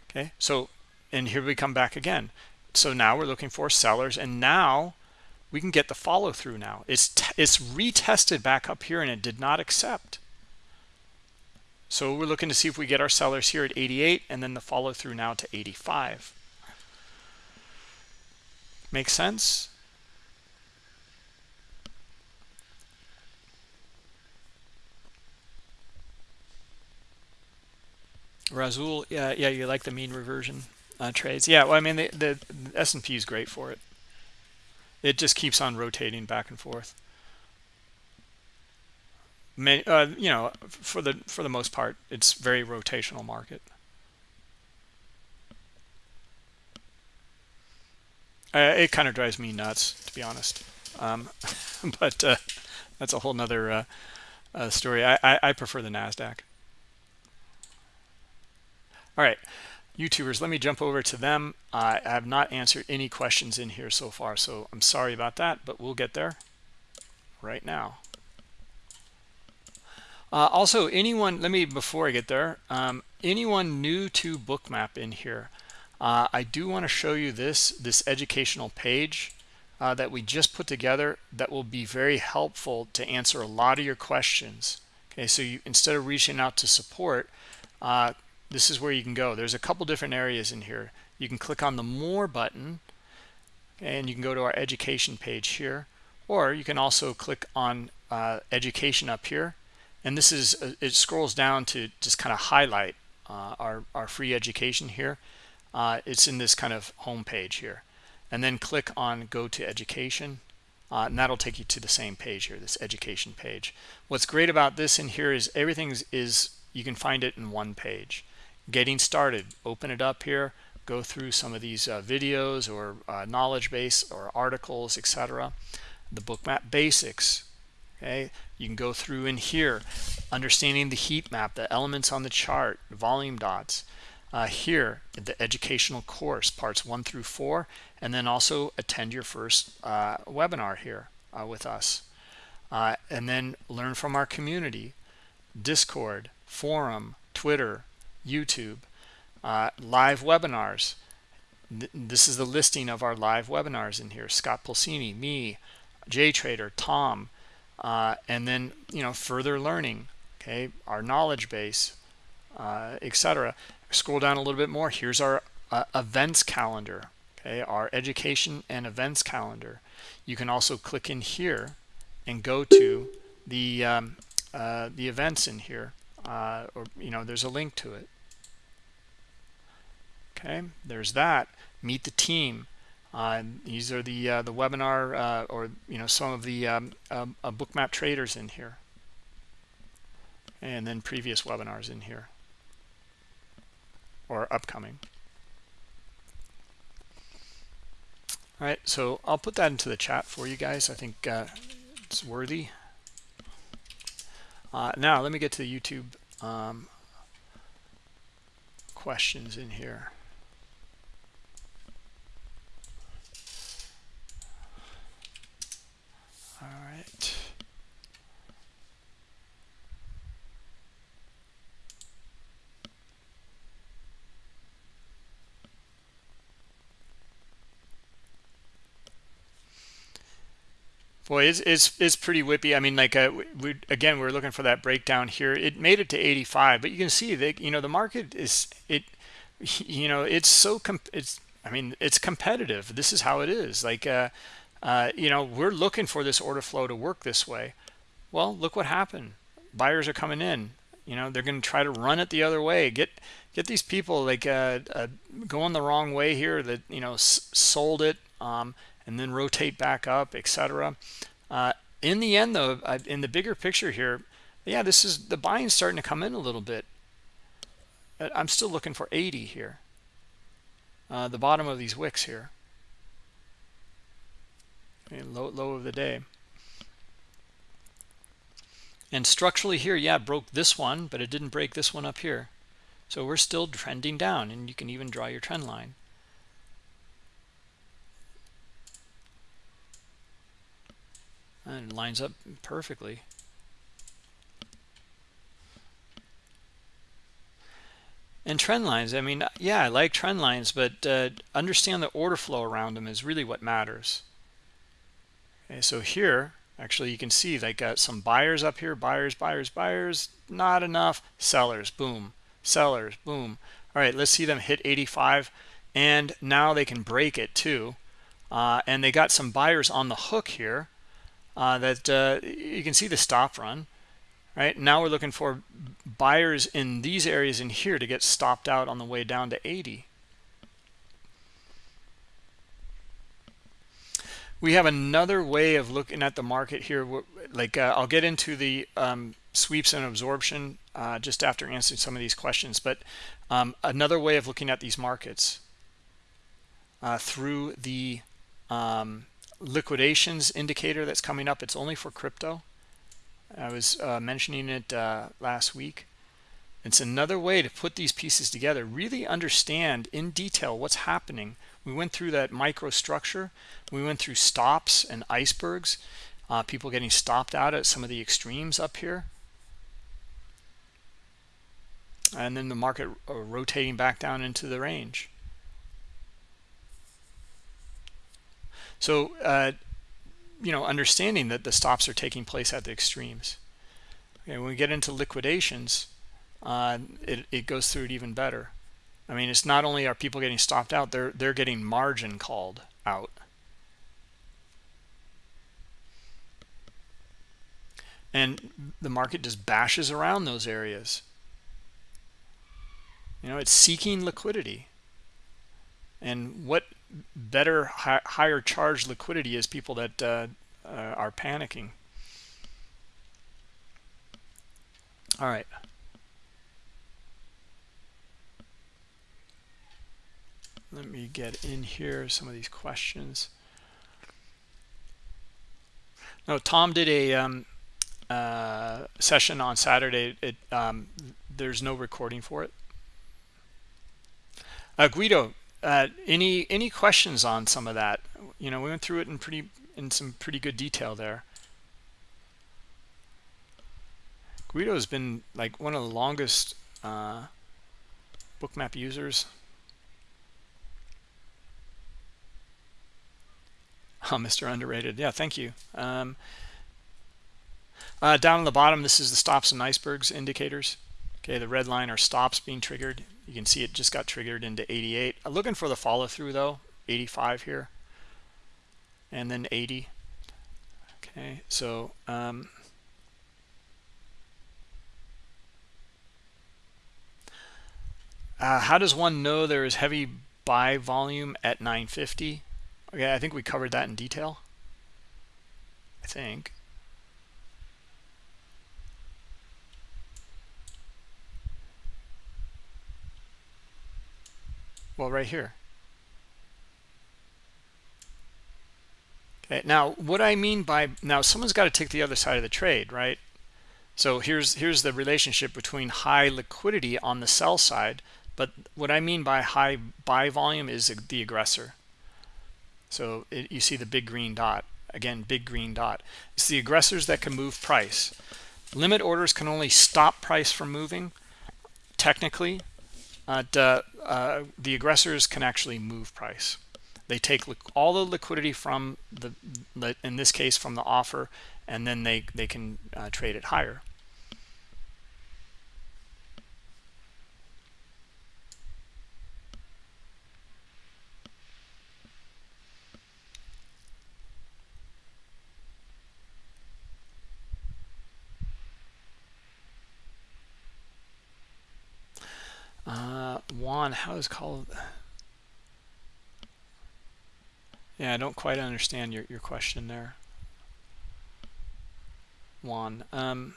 okay? So and here we come back again. So now we're looking for sellers and now we can get the follow through now. It's it's retested back up here and it did not accept. So we're looking to see if we get our sellers here at 88 and then the follow through now to 85 make sense Razul, yeah, yeah, you like the mean reversion uh, trades. Yeah, well, I mean, the, the, S&P is great for it. It just keeps on rotating back and forth. May, uh, you know for the for the most part it's very rotational market. Uh, it kind of drives me nuts to be honest. Um, <laughs> but uh, that's a whole nother uh, uh, story. I, I, I prefer the Nasdaq all right YouTubers, let me jump over to them. I have not answered any questions in here so far, so I'm sorry about that, but we'll get there right now. Uh, also, anyone, let me, before I get there, um, anyone new to Bookmap in here, uh, I do want to show you this, this educational page uh, that we just put together that will be very helpful to answer a lot of your questions. Okay, so you, instead of reaching out to support, uh, this is where you can go. There's a couple different areas in here. You can click on the more button and you can go to our education page here or you can also click on uh, education up here. And this is uh, it scrolls down to just kind of highlight uh, our, our free education here. Uh, it's in this kind of home page here. And then click on go to education uh, and that'll take you to the same page here this education page. What's great about this in here is everything is you can find it in one page getting started. Open it up here go through some of these uh, videos or uh, knowledge base or articles etc the bookmap basics okay? You can go through in here understanding the heat map the elements on the chart volume dots uh, here the educational course parts one through four and then also attend your first uh, webinar here uh, with us. Uh, and then learn from our community discord forum twitter YouTube, uh, live webinars. This is the listing of our live webinars in here. Scott Pulcini, me, JTrader, Tom, uh, and then you know further learning. Okay, our knowledge base, uh, etc. Scroll down a little bit more. Here's our uh, events calendar. Okay, our education and events calendar. You can also click in here and go to the um, uh, the events in here, uh, or you know, there's a link to it. Okay there's that. Meet the team. Uh, these are the uh, the webinar uh, or you know some of the um, um, uh, bookmap traders in here. And then previous webinars in here. Or upcoming. All right so I'll put that into the chat for you guys. I think uh, it's worthy. Uh, now let me get to the YouTube um, questions in here All right. Boy, it's, it's, it's pretty whippy. I mean, like, uh, we, again, we're looking for that breakdown here. It made it to 85, but you can see that, you know, the market is, it, <laughs> you know, it's so, it's, I mean, it's competitive. This is how it is. Like, uh, uh, you know, we're looking for this order flow to work this way. Well, look what happened. buyers are coming in you know they're going to try to run it the other way get get these people like uh, uh, going the wrong way here that you know sold it um, and then rotate back up etc uh, in the end though in the bigger picture here yeah this is the buying starting to come in a little bit. I'm still looking for 80 here. Uh, the bottom of these wicks here. Low, low of the day. And structurally here yeah broke this one but it didn't break this one up here. So we're still trending down and you can even draw your trend line and it lines up perfectly. And trend lines i mean yeah i like trend lines but uh, understand the order flow around them is really what matters. Okay so here actually you can see they got some buyers up here buyers buyers buyers not enough sellers boom sellers boom. All right let's see them hit 85 and now they can break it too. Uh, and they got some buyers on the hook here uh, that uh, you can see the stop run right? Now we're looking for buyers in these areas in here to get stopped out on the way down to 80 we have another way of looking at the market here. Like uh, i'll get into the um, sweeps and absorption uh, just after answering some of these questions but um, another way of looking at these markets uh, through the um, liquidations indicator that's coming up it's only for crypto. I was uh, mentioning it uh, last week. It's another way to put these pieces together really understand in detail what's happening. We went through that microstructure. We went through stops and icebergs uh, people getting stopped out at some of the extremes up here. And then the market uh, rotating back down into the range so uh, you know understanding that the stops are taking place at the extremes okay when we get into liquidations uh, it, it goes through it even better I mean, it's not only are people getting stopped out, they're they're getting margin called out. And the market just bashes around those areas. You know, it's seeking liquidity. And what better, hi higher charge liquidity is people that uh, uh, are panicking. All right. let me get in here some of these questions no tom did a um, uh, session on saturday it um, there's no recording for it uh, guido uh, any any questions on some of that you know we went through it in pretty in some pretty good detail there guido has been like one of the longest uh, bookmap users <laughs> Oh, Mr. Underrated. Yeah, thank you. Um, uh, down on the bottom, this is the stops and icebergs indicators. Okay, the red line are stops being triggered. You can see it just got triggered into 88. I'm looking for the follow through though, 85 here, and then 80. Okay, so um, uh, how does one know there is heavy buy volume at 950? Okay, I think we covered that in detail. I think. Well, right here. Okay, now what I mean by now someone's got to take the other side of the trade, right? So here's here's the relationship between high liquidity on the sell side, but what I mean by high buy volume is the aggressor. So it, you see the big green dot. Again, big green dot. It's the aggressors that can move price. Limit orders can only stop price from moving, technically. Uh, uh, the aggressors can actually move price. They take all the liquidity from the, in this case, from the offer, and then they, they can uh, trade it higher. Juan, how is called? Yeah, I don't quite understand your, your question there. Juan. Um,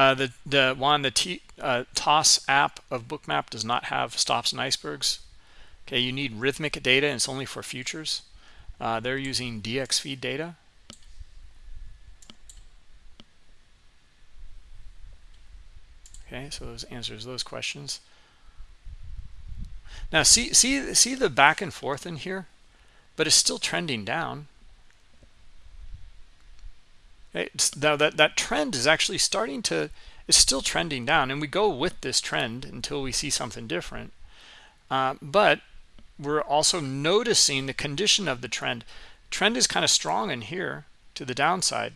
Uh, the the one the T, uh, TOS app of Bookmap does not have stops and icebergs. Okay, you need Rithmic data, and it's only for futures. Uh, they're using dxFeed data. Okay, so those answers those questions. Now see see see the back and forth in here, but it's still trending down. It's, now that that trend is actually starting to it's still trending down and we go with this trend until we see something different. Uh, but we're also noticing the condition of the trend. Trend is kind of strong in here to the downside.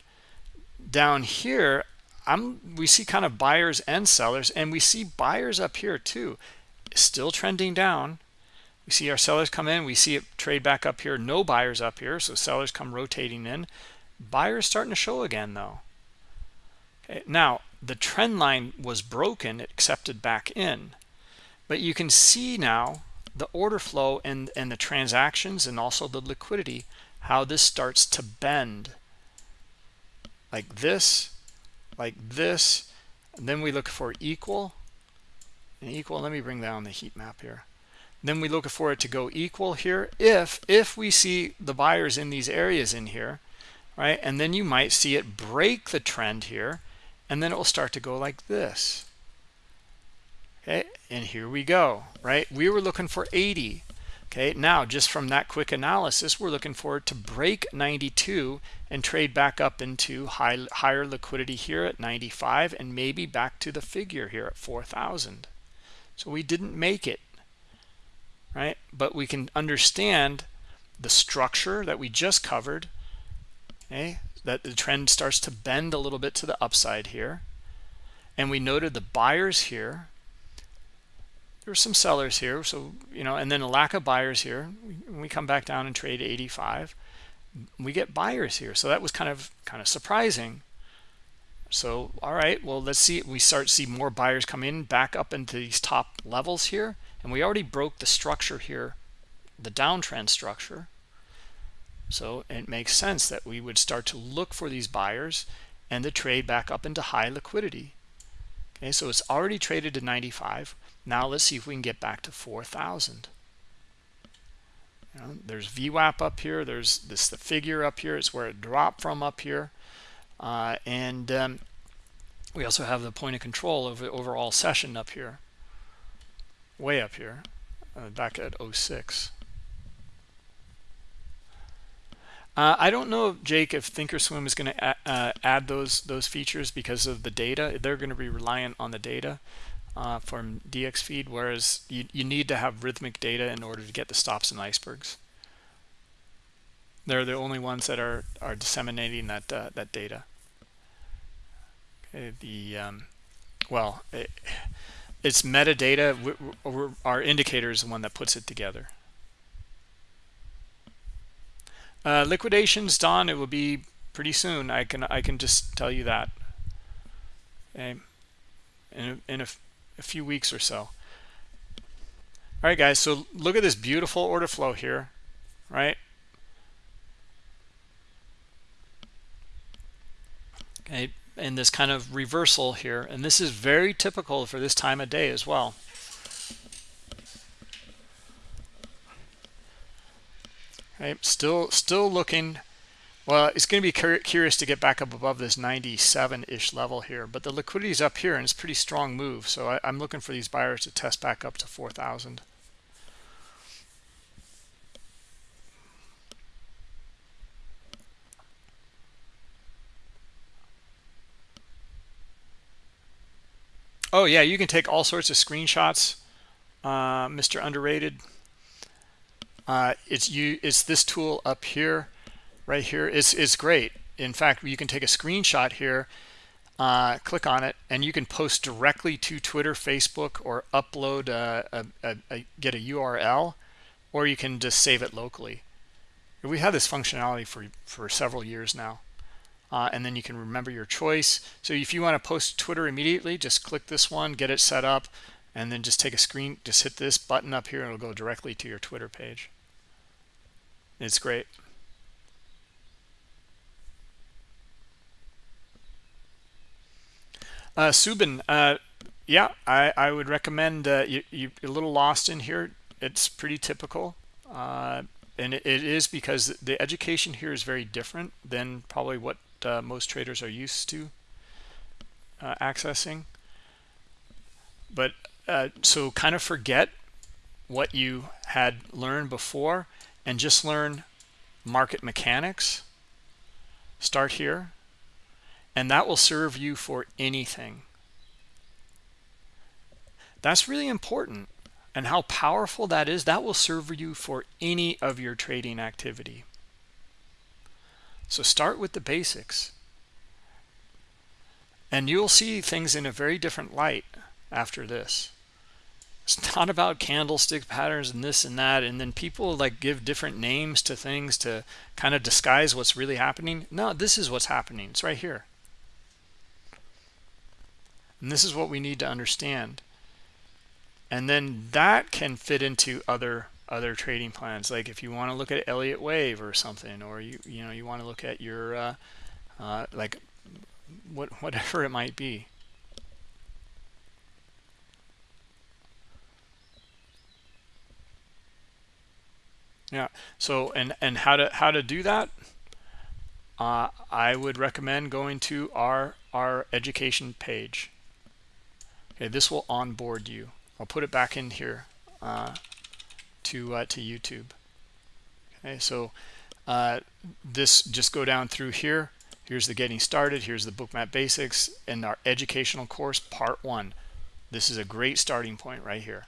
Down here i'm we see kind of buyers and sellers and we see buyers up here too. Still trending down. We see our sellers come in we see it trade back up here. No buyers up here so sellers come rotating in buyers starting to show again though. Okay, now the trend line was broken it accepted back in. But you can see now the order flow and and the transactions and also the liquidity how this starts to bend. Like this like this and then we look for equal. And equal let me bring down the heat map here. Then we look for it to go equal here if if we see the buyers in these areas in here right? And then you might see it break the trend here, and then it will start to go like this. Okay, and here we go, right? We were looking for 80. Okay, now just from that quick analysis, we're looking for it to break 92 and trade back up into high, higher liquidity here at 95 and maybe back to the figure here at 4,000. So we didn't make it, right? But we can understand the structure that we just covered okay that the trend starts to bend a little bit to the upside here. And we noted the buyers here. There's some sellers here so you know and then a lack of buyers here. We, we come back down and trade 85 we get buyers here. So that was kind of kind of surprising. So all right well let's see we start see more buyers come in back up into these top levels here. And we already broke the structure here the downtrend structure so it makes sense that we would start to look for these buyers and the trade back up into high liquidity. Okay, so it's already traded to 95. Now let's see if we can get back to 4,000. You know, there's VWAP up here. There's this the figure up here. It's where it dropped from up here. Uh, and um, we also have the point of control over the overall session up here, way up here, uh, back at 06. Uh, I don't know, Jake, if Thinkorswim is going to uh, add those those features because of the data. They're going to be reliant on the data uh, from dxFeed, whereas you, you need to have Rithmic data in order to get the stops and icebergs. They're the only ones that are are disseminating that uh, that data. Okay, the um, well, it, it's metadata. We, our indicator is the one that puts it together. Uh, liquidations, Don, it will be pretty soon. I can I can just tell you that. Okay. In a, in a, a few weeks or so. All right, guys. So look at this beautiful order flow here, right? Okay, and this kind of reversal here, and this is very typical for this time of day as well. Right? Still still looking. Well it's going to be curious to get back up above this 97-ish level here but the liquidity is up here and it's pretty strong move so I, am looking for these buyers to test back up to 4,000 oh yeah you can take all sorts of screenshots uh, Mr. Underrated uh, it's you it's this tool up here right here it's, it's great in fact you can take a screenshot here uh, click on it, and you can post directly to Twitter, Facebook, or upload a, a, a, get a URL, or you can just save it locally. We had this functionality for for several years now, uh, and then you can remember your choice. So if you want to post Twitter immediately, just click this one, get it set up, and then just take a screen. Just hit this button up here, and it'll go directly to your Twitter page. It's great. Uh, Subin, uh, yeah, I, I would recommend uh, you, you're a little lost in here. It's pretty typical. Uh, and it, it is because the education here is very different than probably what uh, most traders are used to uh, accessing. But uh, so kind of forget what you had learned before and just learn market mechanics. Start here and that will serve you for anything. That's really important. And how powerful that is, that will serve you for any of your trading activity. So start with the basics. And you'll see things in a very different light after this. It's not about candlestick patterns and this and that. And then people like give different names to things to kind of disguise what's really happening. No, this is what's happening. It's right here. And this is what we need to understand. And then that can fit into other other trading plans. Like if you want to look at Elliott Wave or something, or you you know you want to look at your uh, uh, like what whatever it might be. Yeah. So and and how to how to do that? Uh, I would recommend going to our our education page. Okay, this will onboard you. I'll put it back in here uh, to uh, to YouTube. Okay, so uh, this just go down through here. Here's the getting started. Here's the bookmap basics and our educational course part one. This is a great starting point right here.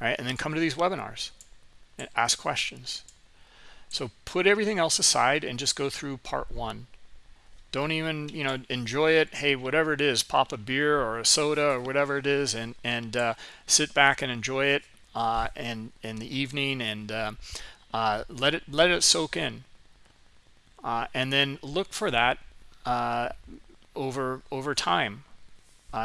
All right, and then come to these webinars and ask questions. So put everything else aside and just go through part one. Don't even you know enjoy it. Hey whatever it is pop a beer or a soda or whatever it is and and uh, sit back and enjoy it uh, and in the evening and uh, uh, let it let it soak in. Uh, and then look for that uh, over over time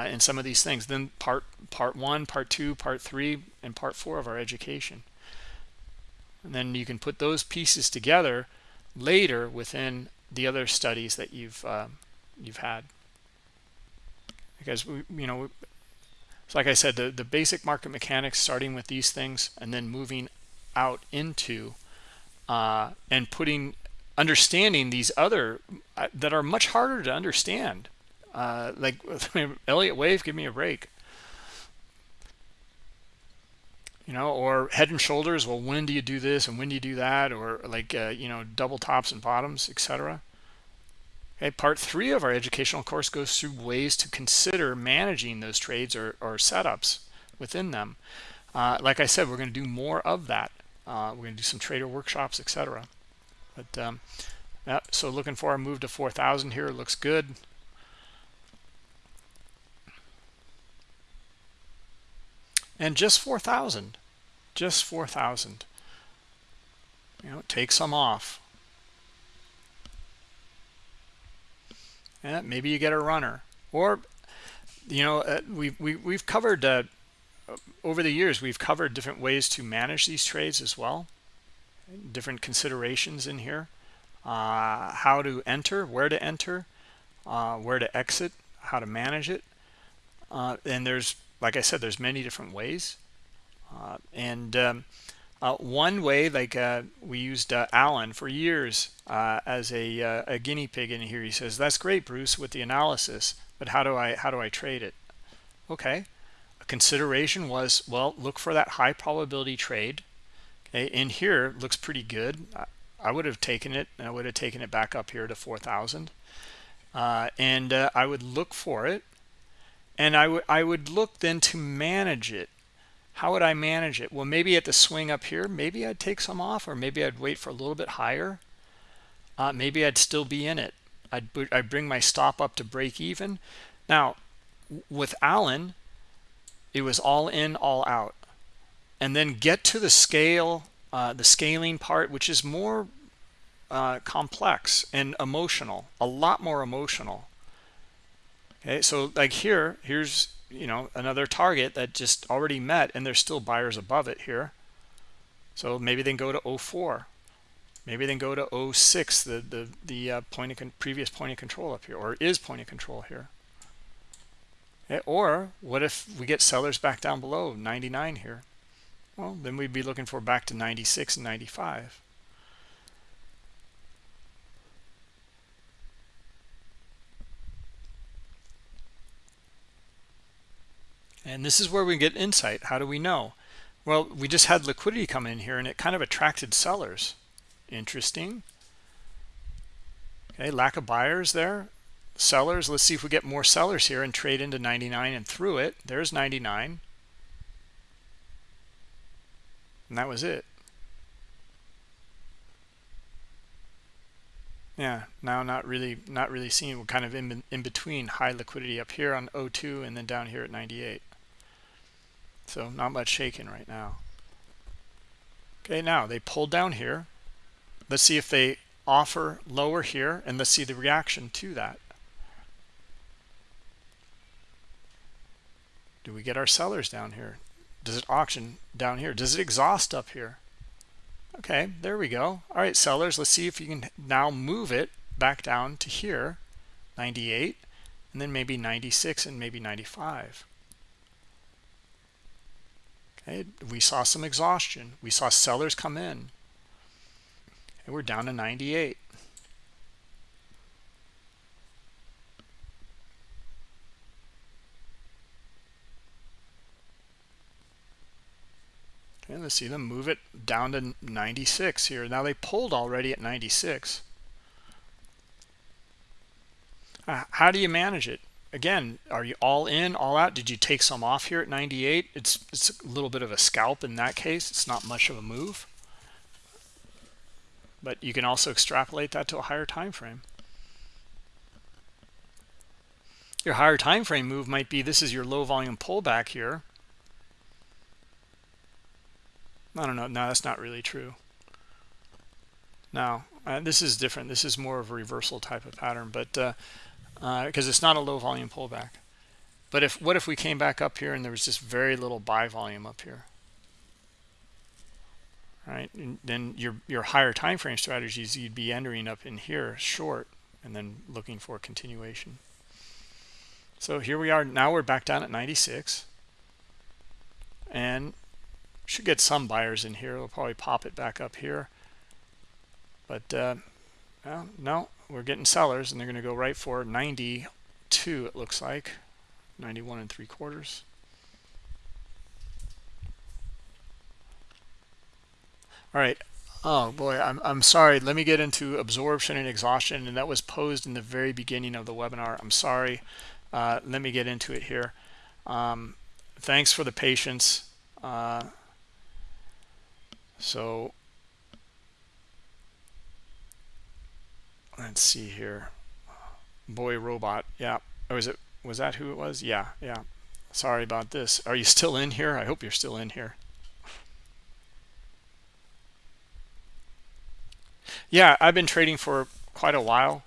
in some of these things. Then part part one part two part three and part four of our education and then you can put those pieces together later within the other studies that you've uh, you've had. Because we you know so like I said the the basic market mechanics starting with these things and then moving out into uh, and putting understanding these other uh, that are much harder to understand. Uh, like <laughs> Elliott Wave give me a break you know or head and shoulders well when do you do this and when do you do that? Or like uh, you know double tops and bottoms etc okay part three of our educational course goes through ways to consider managing those trades or, or setups within them. Uh, like i said we're going to do more of that. Uh, we're going to do some trader workshops etc but um, yeah, so looking for a move to 4000 here looks good. And just 4000 just 4,000. You know, take some off. Maybe you get a runner. Or, you know, uh, we've, we, we have covered, uh, over the years, we've covered different ways to manage these trades as well. Different considerations in here. Uh, how to enter, where to enter, uh, where to exit, how to manage it. Uh, and there's, like I said, there's many different ways. Uh, and um, uh, one way, like uh, we used Alan for years as a, a guinea pig in here. He says, "That's great, Bruce, with the analysis, but how do I how do I trade it?" Okay, a consideration was well, look for that high probability trade. Okay, in here looks pretty good. I would have taken it and I would have taken it back up here to 4,000. Uh, and uh, I would look for it and I would I would look then to manage it how would I manage it? Well, maybe at the swing up here, maybe I'd take some off or maybe I'd wait for a little bit higher. Uh, maybe I'd still be in it. I'd, I'd bring my stop up to break even. Now, with Allen, it was all in, all out. And then get to the scale, uh, the scaling part, which is more uh, complex and emotional, a lot more emotional. Okay, so like here, here's you know another target that just already met, and there's still buyers above it here. So maybe then go to 04. Maybe then go to 06, the the the uh, point of previous point of control up here, or is point of control here. Okay, or what if we get sellers back down below 99 here? Well, then we'd be looking for back to 96 and 95. And this is where we get insight. How do we know? Well, we just had liquidity come in here and it kind of attracted sellers. Interesting. Okay, lack of buyers there. Sellers, let's see if we get more sellers here and trade into 99 and through it. There's 99. And that was it. Yeah, now not really not really seeing we're kind of in, in between high liquidity up here on 02 and then down here at 98. So not much shaking right now. Okay, now they pulled down here. Let's see if they offer lower here and let's see the reaction to that. Do we get our sellers down here? Does it auction down here? Does it exhaust up here? Okay, there we go. All right, sellers, let's see if you can now move it back down to here, 98, and then maybe 96 and maybe 95. Okay, we saw some exhaustion. We saw sellers come in. And we're down to 98 okay let's see them move it down to 96 here. Now they pulled already at 96 uh, how do you manage it again are you all in all out? Did you take some off here at 98 it's it's a little bit of a scalp in that case. It's not much of a move. But you can also extrapolate that to a higher time frame. Your higher time frame move might be this is your low volume pullback here. I don't know. No that's not really true. Now uh, this is different. This is more of a reversal type of pattern. But uh because uh, it's not a low volume pullback. But if what if we came back up here and there was just very little buy volume up here? Right? And then your your higher time frame strategies you'd be entering up in here short and then looking for continuation. So here we are. Now we're back down at 96 and should get some buyers in here. We'll probably pop it back up here. But uh well, no we're getting sellers and they're going to go right for 92 it looks like 91 and three quarters All right. Oh boy, I'm I'm sorry. Let me get into absorption and exhaustion, and that was posed in the very beginning of the webinar. I'm sorry. Uh, let me get into it here. Um, thanks for the patience. Uh, so let's see here. Boy robot. Yeah. Oh, was it was that who it was? Yeah, yeah. Sorry about this. Are you still in here? I hope you're still in here. yeah i've been trading for quite a while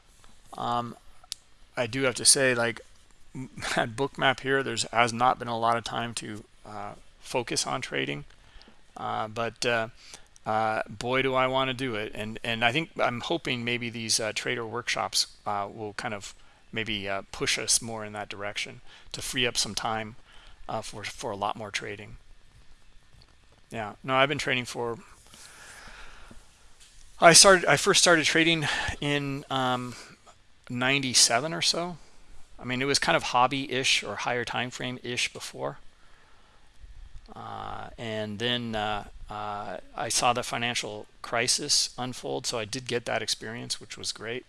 um, i do have to say like <laughs> at bookmap here there's has not been a lot of time to uh, focus on trading uh, but uh, uh boy do i want to do it and and i think i'm hoping maybe these uh, trader workshops uh, will kind of maybe push us more in that direction to free up some time for for a lot more trading yeah no i've been trading for I started. I first started trading in um, 97 or so. I mean, it was kind of hobby-ish or higher time frame-ish before. Uh, and then uh, I saw the financial crisis unfold, so I did get that experience, which was great,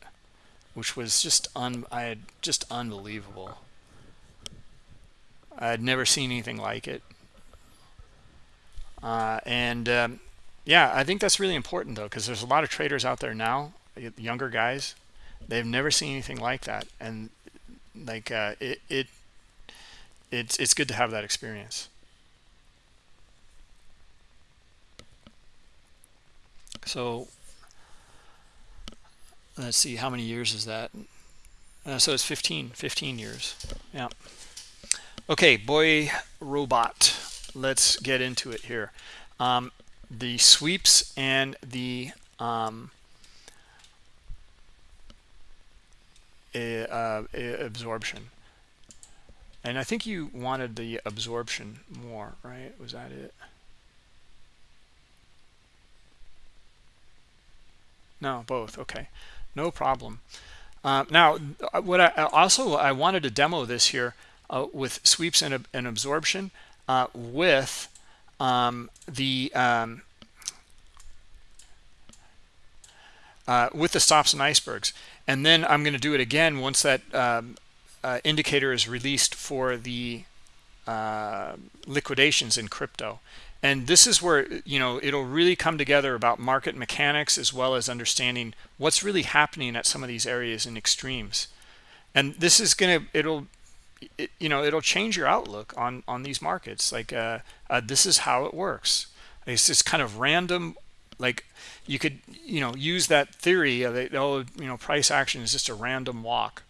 which was just un I had just unbelievable. I had never seen anything like it. Uh, and um, yeah, I think that's really important though, because there's a lot of traders out there now, younger guys, they've never seen anything like that and like uh, it, it it's it's good to have that experience so let's see how many years is that? Uh, so it's 15 15 years. Yeah. Okay boy robot let's get into it here. Um, the sweeps and the um, uh, absorption. And I think you wanted the absorption more right? Was that it no both okay. No problem. Uh, now what I also I wanted to demo this here uh, with sweeps and, and absorption uh, with um, the um, uh, with the stops and icebergs. And then I'm going to do it again once that um, uh, indicator is released for the uh, liquidations in crypto and this is where you know it'll really come together about market mechanics as well as understanding what's really happening at some of these areas in extremes. And this is gonna it'll it, you know it'll change your outlook on on these markets. Like uh, uh, this is how it works. It's just kind of random like you could you know use that theory of it, oh you know price action is just a random walk.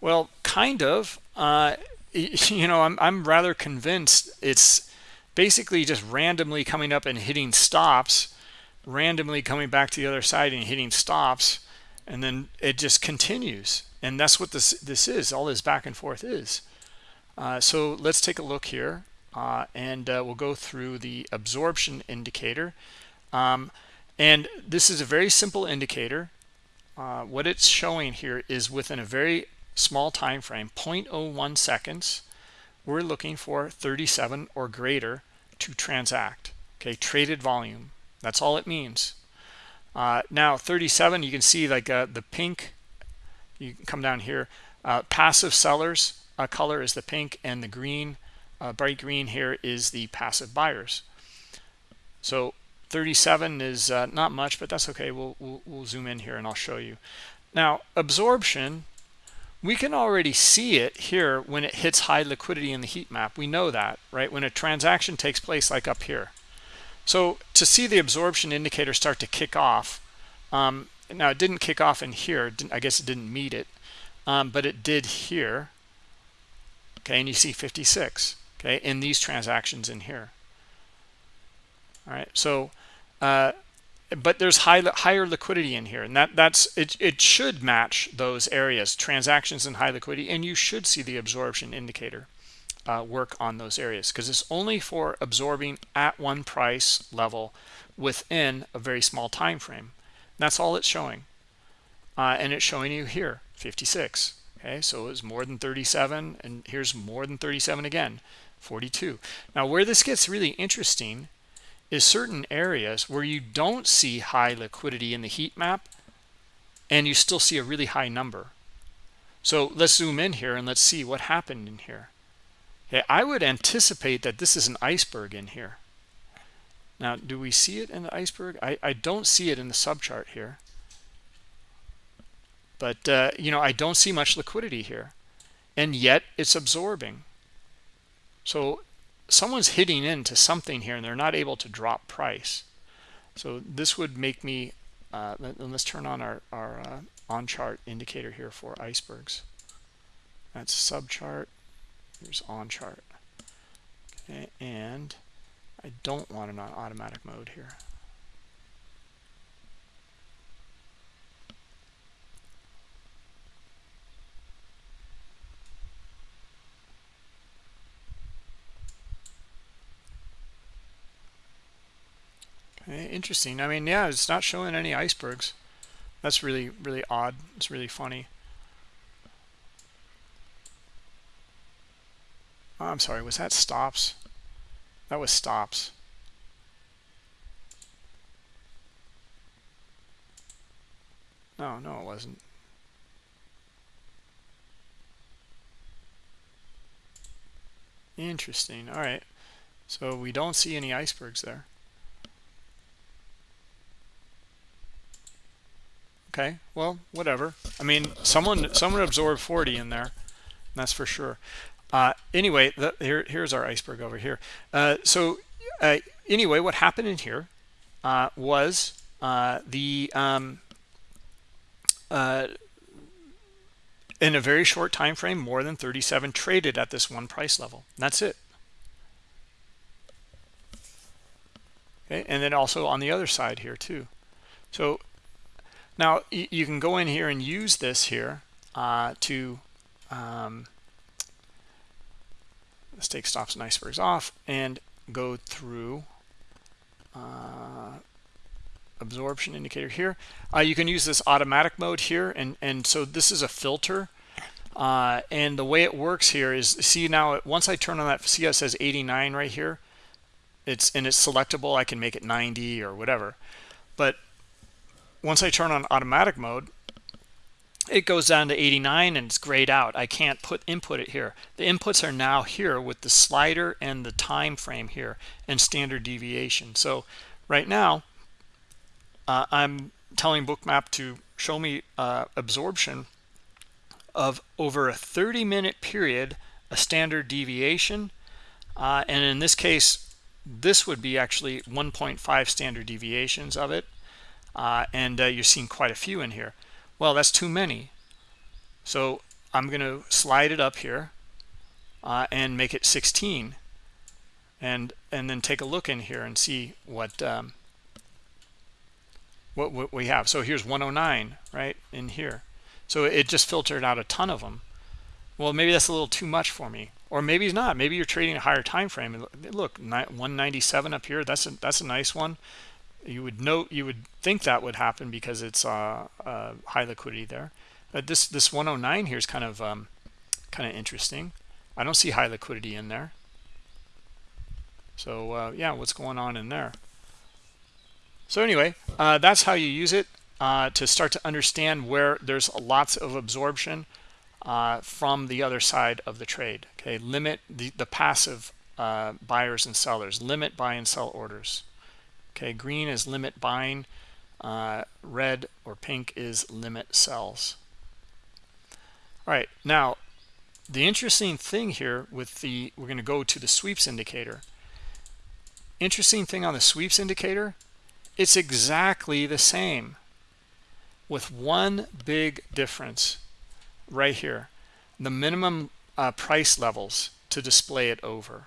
Well kind of uh, <laughs> you know I'm, I'm rather convinced it's basically just randomly coming up and hitting stops randomly coming back to the other side and hitting stops and then it just continues. And that's what this this is all this back and forth is. Uh, so let's take a look here uh, and uh, we'll go through the absorption indicator. Um, and this is a very simple indicator. Uh, what it's showing here is within a very small time frame 0.01 seconds we're looking for 37 or greater to transact okay traded volume. That's all it means. Uh, now 37 you can see like uh, the pink you can come down here. Uh, passive sellers color is the pink and the green uh, bright green here is the passive buyers. So 37 is uh, not much but that's okay. We'll, we'll, we'll zoom in here and I'll show you. Now absorption we can already see it here when it hits high liquidity in the heat map. We know that right? When a transaction takes place like up here. So to see the absorption indicator start to kick off um, now it didn't kick off in here. I guess it didn't meet it um, but it did here. Okay and you see 56 okay in these transactions in here. All right so uh, but there's high, higher liquidity in here and that that's it, it should match those areas. Transactions and high liquidity and you should see the absorption indicator uh, work on those areas because it's only for absorbing at one price level within a very small time frame. That's all it's showing. Uh, and it's showing you here 56 okay? So it's more than 37 and here's more than 37 again 42 now where this gets really interesting is certain areas where you don't see high liquidity in the heat map and you still see a really high number. So let's zoom in here and let's see what happened in here. Okay, I would anticipate that this is an iceberg in here. Now, do we see it in the iceberg? I, I don't see it in the subchart here. But, uh, you know, I don't see much liquidity here. And yet it's absorbing. So someone's hitting into something here and they're not able to drop price. So this would make me uh, let's turn on our, our uh, on chart indicator here for icebergs. That's sub chart here's on chart. Okay and I don't want it on automatic mode here Eh, interesting. I mean, yeah, it's not showing any icebergs. That's really, really odd. It's really funny. Oh, I'm sorry, was that stops? That was stops. No, no, it wasn't. Interesting. All right. So we don't see any icebergs there. Okay well whatever. I mean someone someone absorbed 40 in there that's for sure. Uh, anyway the, here here's our iceberg over here. Uh, so uh, anyway what happened in here uh, was uh, the um, uh, in a very short time frame more than 37 traded at this one price level. That's it. Okay and then also on the other side here too. So now you can go in here and use this here uh, to um, let's take stops and icebergs off and go through uh, absorption indicator here. Uh, you can use this automatic mode here. And, and so this is a filter. Uh, and the way it works here is, see now, once I turn on that, see it says 89 right here. It's And it's selectable. I can make it 90 or whatever. But once I turn on automatic mode, it goes down to 89 and it's grayed out. I can't put input it here. The inputs are now here with the slider and the time frame here and standard deviation. So right now, uh, I'm telling bookmap to show me uh, absorption of over a 30 minute period a standard deviation uh, and in this case this would be actually 1.5 standard deviations of it uh, and uh, you're seeing quite a few in here well that's too many so I'm going to slide it up here uh, and make it 16 and and then take a look in here and see what um, what, what we have. So here's 109 right in here. So it just filtered out a ton of them. Well, maybe that's a little too much for me, or maybe it's not. Maybe you're trading a higher time frame. Look, 197 up here. That's a that's a nice one. You would note you would think that would happen because it's uh, uh, high liquidity there. But this this 109 here is kind of um, kind of interesting. I don't see high liquidity in there. So uh, yeah, what's going on in there? So anyway, uh, that's how you use it uh, to start to understand where there's lots of absorption uh, from the other side of the trade. Okay, limit the, the passive uh, buyers and sellers, limit buy and sell orders. Okay, green is limit buying, uh, red or pink is limit sells. All right, now the interesting thing here with the, we're going to go to the sweeps indicator. Interesting thing on the sweeps indicator it's exactly the same with one big difference right here. The minimum uh, price levels to display it over.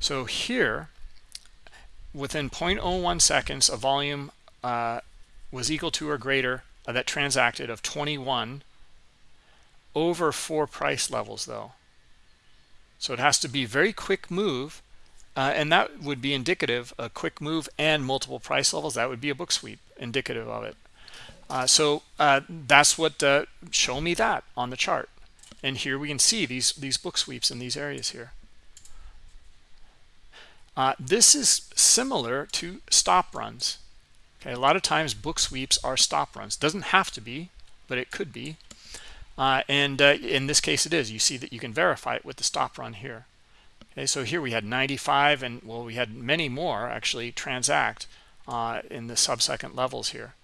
So here, within 0.01 seconds, a volume uh, was equal to or greater uh, that transacted of 21 over four price levels though. So it has to be very quick move uh, and that would be indicative, a quick move and multiple price levels. That would be a book sweep, indicative of it. Uh, so uh, that's what, uh, show me that on the chart. And here we can see these, these book sweeps in these areas here. Uh, this is similar to stop runs. Okay, a lot of times book sweeps are stop runs. Doesn't have to be, but it could be. Uh, and in this case it is. You see that you can verify it with the stop run here. Okay, so here we had 95 and well, we had many more actually transact uh, in the sub-second levels here.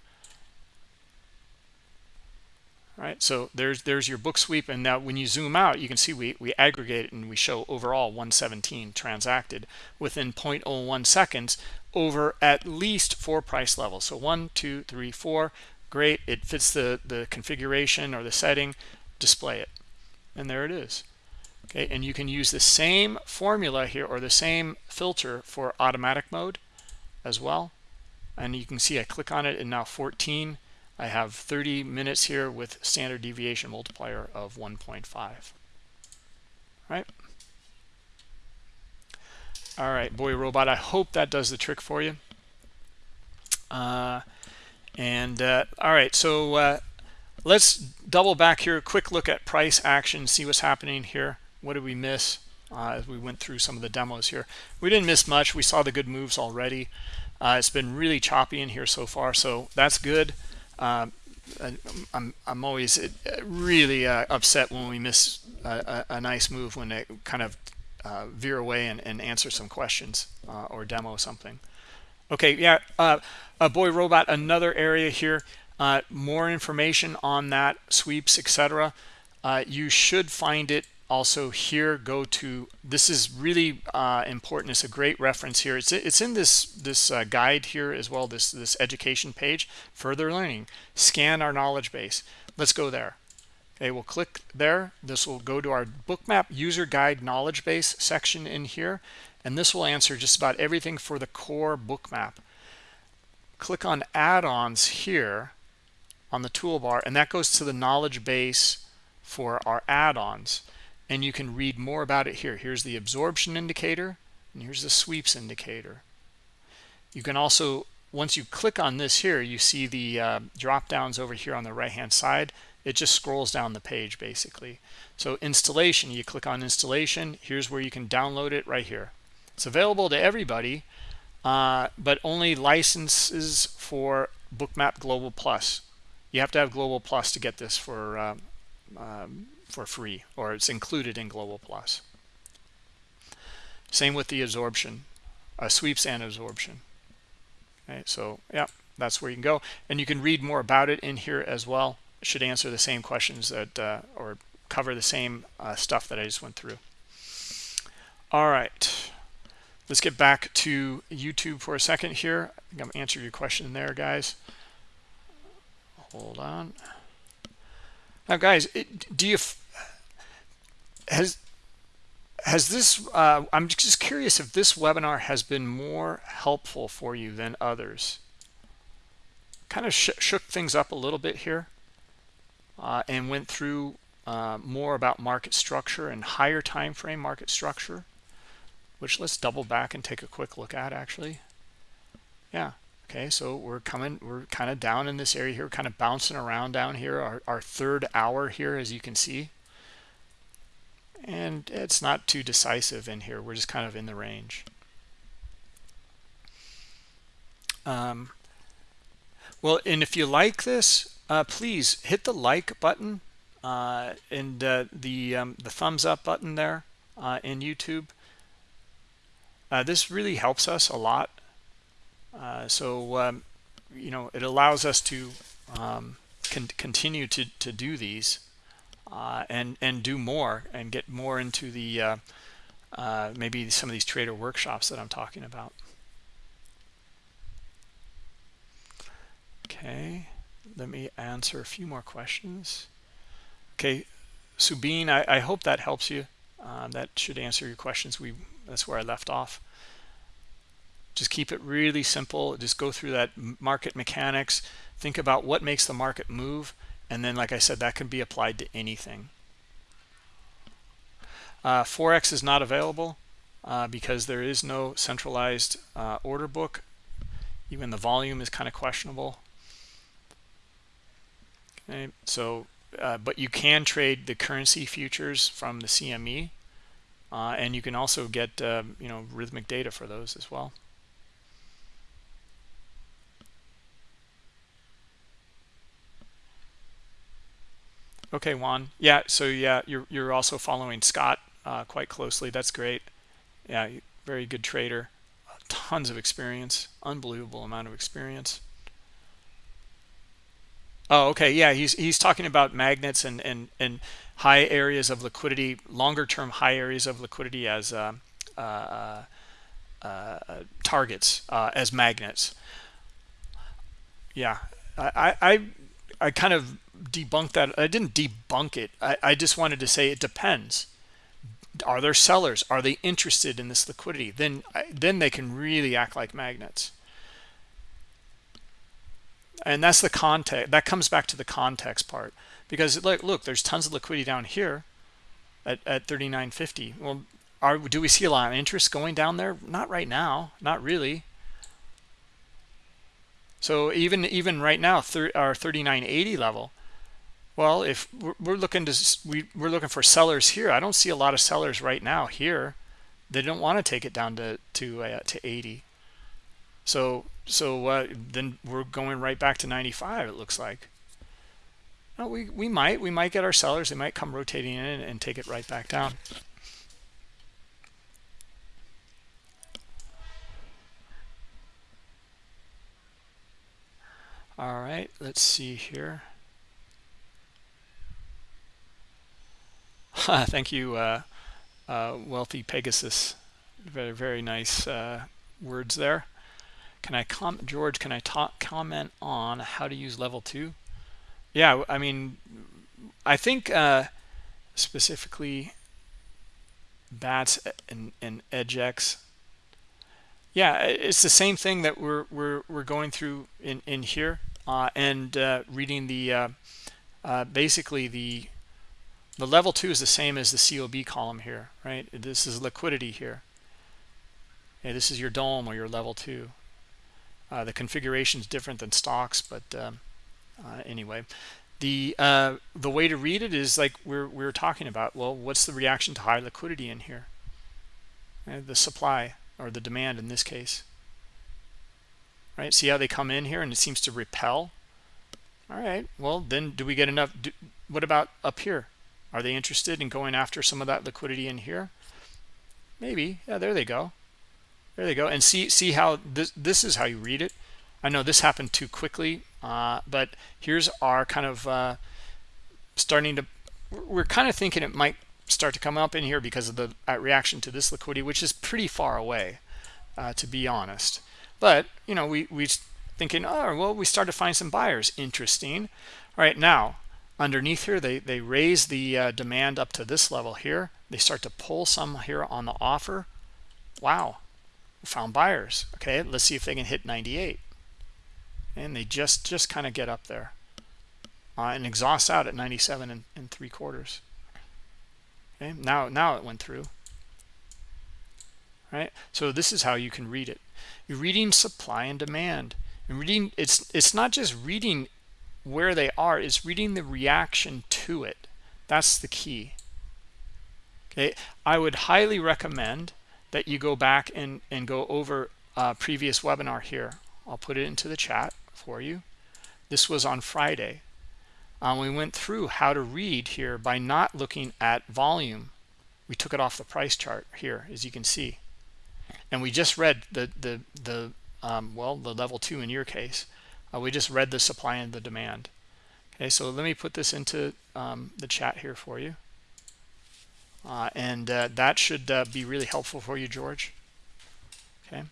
All right, so there's there's your book sweep, and now when you zoom out, you can see we we aggregate it and we show overall 117 transacted within 0.01 seconds over at least four price levels. So one, two, three, four. Great, it fits the the configuration or the setting. Display it, and there it is okay and you can use the same formula here or the same filter for automatic mode as well and you can see I click on it and now 14 I have 30 minutes here with standard deviation multiplier of 1.5 right? All right boy robot I hope that does the trick for you. Uh, and uh, all right so uh, let's double back here quick look at price action see what's happening here. What did we miss uh, as we went through some of the demos here? We didn't miss much. We saw the good moves already. Uh, it's been really choppy in here so far so that's good um, I'm, I'm always uh, really uh, upset when we miss a, a, a, nice move when it kind of uh, veer away and, and, answer some questions uh, or demo something Okay, yeah. Uh, uh, boy, robot. Another area here. Uh, more information on that sweeps, etc. You should find it also here. Go to this is really uh, important. It's a great reference here. It's it's in this this uh, guide here as well. This this education page. Further learning. Scan our knowledge base. Let's go there. Okay, we'll click there. This will go to our bookmap user guide knowledge base section in here. And this will answer just about everything for the core bookmap. Click on add-ons here on the toolbar, and that goes to the knowledge base for our add-ons. And you can read more about it here. Here's the absorption indicator, and here's the sweeps indicator. You can also, once you click on this here, you see the uh, drop downs over here on the right-hand side it just scrolls down the page basically so installation you click on installation here's where you can download it right here it's available to everybody uh, but only licenses for bookmap global plus you have to have global plus to get this for um, um, for free or it's included in global plus same with the absorption uh, sweeps and absorption okay so yeah that's where you can go and you can read more about it in here as well should answer the same questions that uh, or cover the same uh, stuff that I just went through. All right, let's get back to YouTube for a second here. I think I'm answering your question there, guys. Hold on. Now, guys, do you has has this? Uh, I'm just curious if this webinar has been more helpful for you than others. Kind of sh shook things up a little bit here uh, and went through uh, more about market structure and higher time frame market structure which let's double back and take a quick look at actually yeah okay so we're coming we're kind of down in this area here kind of bouncing around down here our, our third hour here as you can see and it's not too decisive in here we're just kind of in the range um, well and if you like this uh, please hit the like button uh, and uh, the um, the thumbs up button there uh, in YouTube. Uh, this really helps us a lot. Uh, so um, you know it allows us to um, con continue to to do these and and do more and get more into the maybe some of these trader workshops that I'm talking about. Okay let me answer a few more questions. Okay Subin I, I hope that helps you. Uh, that should answer your questions. We that's where I left off just keep it really simple. Just go through that market mechanics. Think about what makes the market move. And then like I said that can be applied to anything. Uh, Forex is not available uh, because there is no centralized uh, order book. Even the volume is kind of questionable. Okay, so, uh, but you can trade the currency futures from the CME, uh, and you can also get, uh, you know, Rithmic data for those as well. Okay, Juan. Yeah, so yeah, you're you're also following Scott uh, quite closely. That's great. Yeah, very good trader. Tons of experience, unbelievable amount of experience. Oh, okay. Yeah, he's he's talking about magnets and and and high areas of liquidity, longer term high areas of liquidity as uh, uh, uh, targets uh, as magnets. Yeah, I I I kind of debunked that. I didn't debunk it. I, I just wanted to say it depends. Are there sellers? Are they interested in this liquidity? Then then they can really act like magnets and that's the context that comes back to the context part because look look there's tons of liquidity down here at, at 39.50 well are do we see a lot of interest going down there not right now not really so even even right now our 39.80 level well if we're, looking to we, we're looking for sellers here. I don't see a lot of sellers right now here. They don't want to take it down to to uh, to 80 so so uh, then we're going right back to 95 it looks like. No, we we might we might get our sellers they might come rotating in and, and take it right back down. All right let's see here <laughs> thank you uh, uh, wealthy pegasus. Very very nice uh, words there. Can i comment george can i talk comment on how to use level two? Yeah i mean i think uh, specifically bats and, and EDGX yeah it's the same thing that we're we're, we're going through in in here uh, and uh, reading the basically the the level two is the same as the cob column here right? This is liquidity here. This is your DOM or your level two. Uh, the configuration is different than stocks but um, uh, anyway. The the way to read it is like we're we're talking about well what's the reaction to high liquidity in here? The supply or the demand in this case. Right? See how they come in here and it seems to repel? All right. Well then do we get enough do, what about up here are they interested in going after some of that liquidity in here maybe yeah there they go there they go and see see how this this is how you read it i know this happened too quickly uh, but here's our kind of uh, starting to we're kind of thinking it might start to come up in here because of the uh, reaction to this liquidity, which is pretty far away, uh, to be honest. But, you know, we, we thinking, oh, well, we start to find some buyers. Interesting. All right, now, underneath here, they, they raise the uh, demand up to this level here. They start to pull some here on the offer. Wow, found buyers. Okay, let's see if they can hit 98. And they just, just kind of get up there. Uh, and exhaust out at 97 and, and three quarters okay now now it went through right so this is how you can read it you're reading supply and demand and reading it's it's not just reading where they are is reading the reaction to it. That's the key. Okay? I would highly recommend that you go back and and go over a previous webinar here. I'll put it into the chat for you. This was on friday. Um, we went through how to read here by not looking at volume. We took it off the price chart here as you can see. And we just read the the the um, well the level two in your case uh, we just read the supply and the demand okay so let me put this into um, the chat here for you uh, and uh, that should uh, be really helpful for you George okay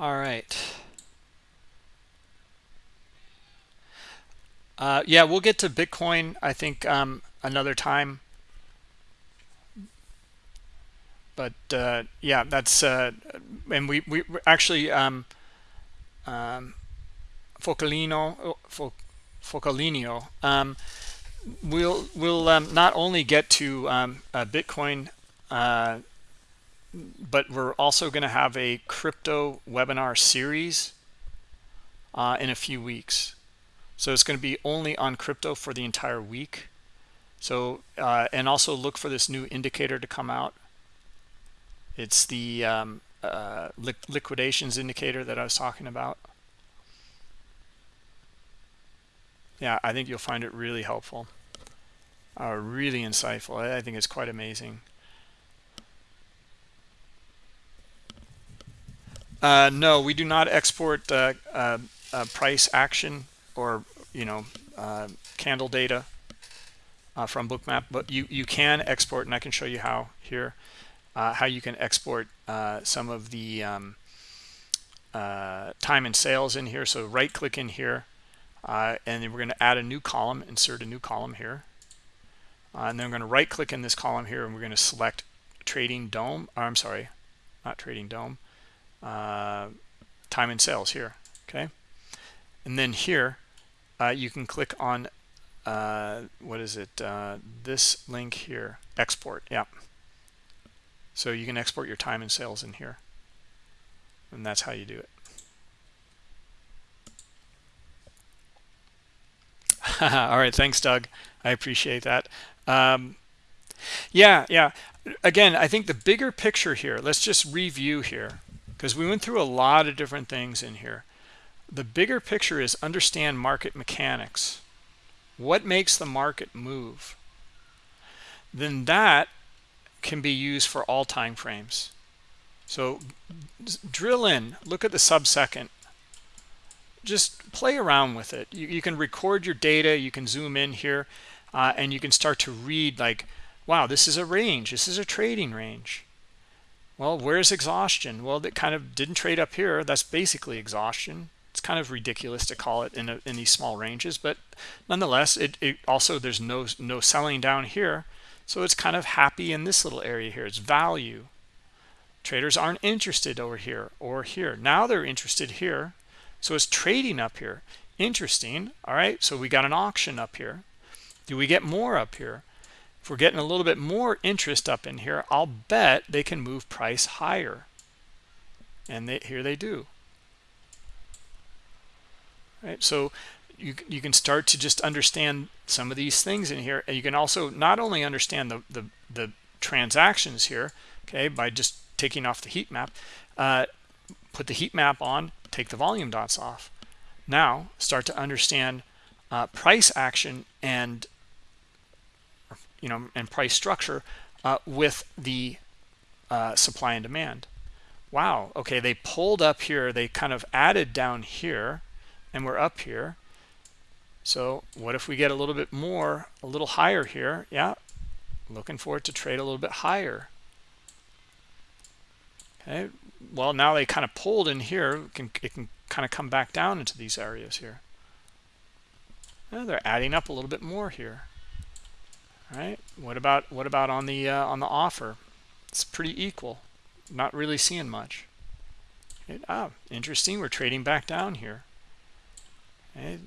All right. Uh, yeah, we'll get to Bitcoin, I think, um, another time. But uh, yeah, that's uh, and we we actually um, um, Focalino Focalino um, we'll we'll um, not only get to um, Bitcoin uh, but we're also going to have a crypto webinar series uh, in a few weeks. So it's going to be only on crypto for the entire week. So, uh, and also look for this new indicator to come out. It's the um, uh, li liquidations indicator that I was talking about. Yeah, I think you'll find it really helpful, uh, really insightful. I think it's quite amazing. Uh, no, we do not export uh, uh, uh price action or you know uh, candle data uh, from Bookmap, but you you can export, and I can show you how here how you can export some of the um, time and sales in here. So right click in here, and then we're going to add a new column, insert a new column here, and then we're going to right click in this column here, and we're going to select Trading DOM. Or I'm sorry, not Trading DOM, uh, time and sales here okay and then here uh, you can click on uh, what is it uh, this link here export yeah so you can export your time and sales in here and that's how you do it <laughs> all right thanks Doug I appreciate that um, yeah yeah again I think the bigger picture here let's just review here because we went through a lot of different things in here. The bigger picture is understand market mechanics. What makes the market move? Then that can be used for all time frames. So drill in look at the sub second just play around with it. You, you, can record your data you can zoom in here uh, and you can start to read like wow this is a range this is a trading range. Well where's exhaustion? Well that kind of didn't trade up here. That's basically exhaustion. It's kind of ridiculous to call it in, a, in these small ranges but nonetheless it, it also there's no no selling down here so it's kind of happy in this little area here. It's value. Traders aren't interested over here or here. Now they're interested here. So it's trading up here. Interesting. All right. So we got an auction up here. Do we get more up here? If we're getting a little bit more interest up in here i'll bet they can move price higher. And they, here they do. Right. So you, you can start to just understand some of these things in here. And you can also not only understand the the, the transactions here okay by just taking off the heat map uh, put the heat map on take the volume dots off. Now start to understand uh, price action and you know and price structure uh, with the uh, supply and demand. Wow okay they pulled up here they kind of added down here and we're up here so what if we get a little bit more a little higher here? Yeah looking for it to trade a little bit higher. Okay well now they kind of pulled in here. It can, it can kind of come back down into these areas here. They're adding up a little bit more here. All right what about what about on the uh, on the offer? It's pretty equal not really seeing much. Ah interesting we're trading back down here. Okay.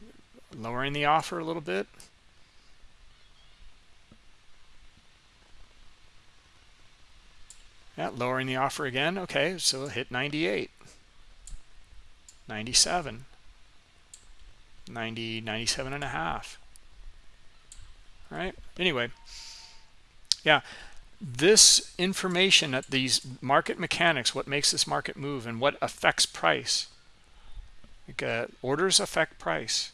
Lowering the offer a little bit. Yeah lowering the offer again. Okay so hit 98 97 90 97 and a half. All right anyway. Yeah this information that these market mechanics what makes this market move and what affects price. Like, uh, orders affect price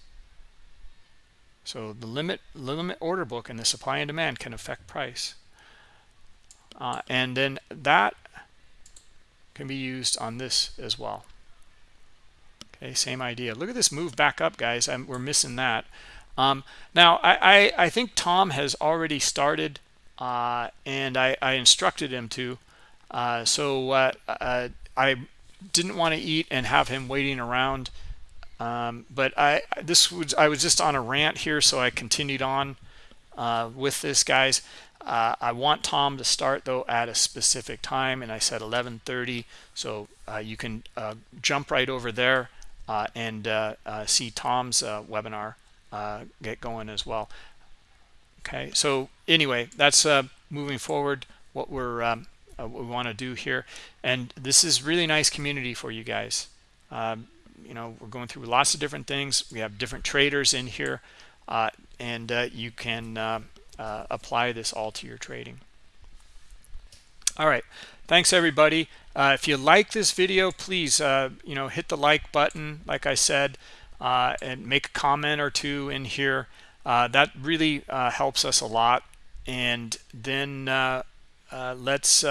so the limit limit order book and the supply and demand can affect price. Uh, and then that can be used on this as well. Okay same idea. Look at this move back up guys. I'm, we're missing that. Um, now I, I, I think Tom has already started uh, and I, I instructed him to. Uh, so uh, I didn't want to eat and have him waiting around um, but I this was I was just on a rant here so I continued on uh, with this guys. Uh, I want Tom to start though at a specific time and I said 11:30 so uh, you can uh, jump right over there uh, and uh, see Tom's webinar get going as well. Okay so anyway that's moving forward what we're um, what we want to do here. And this is really nice community for you guys. Um, you know we're going through lots of different things. We have different traders in here and you can uh, apply this all to your trading. All right. Thanks everybody. Uh, if you like this video please uh, you know hit the like button like I said uh, and make a comment or two in here. Uh, that really uh, helps us a lot. And then let's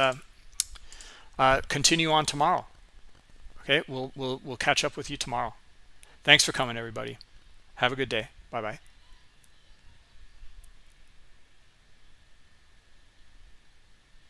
continue on tomorrow okay we'll we'll we'll catch up with you tomorrow. Thanks for coming everybody. Have a good day. Bye bye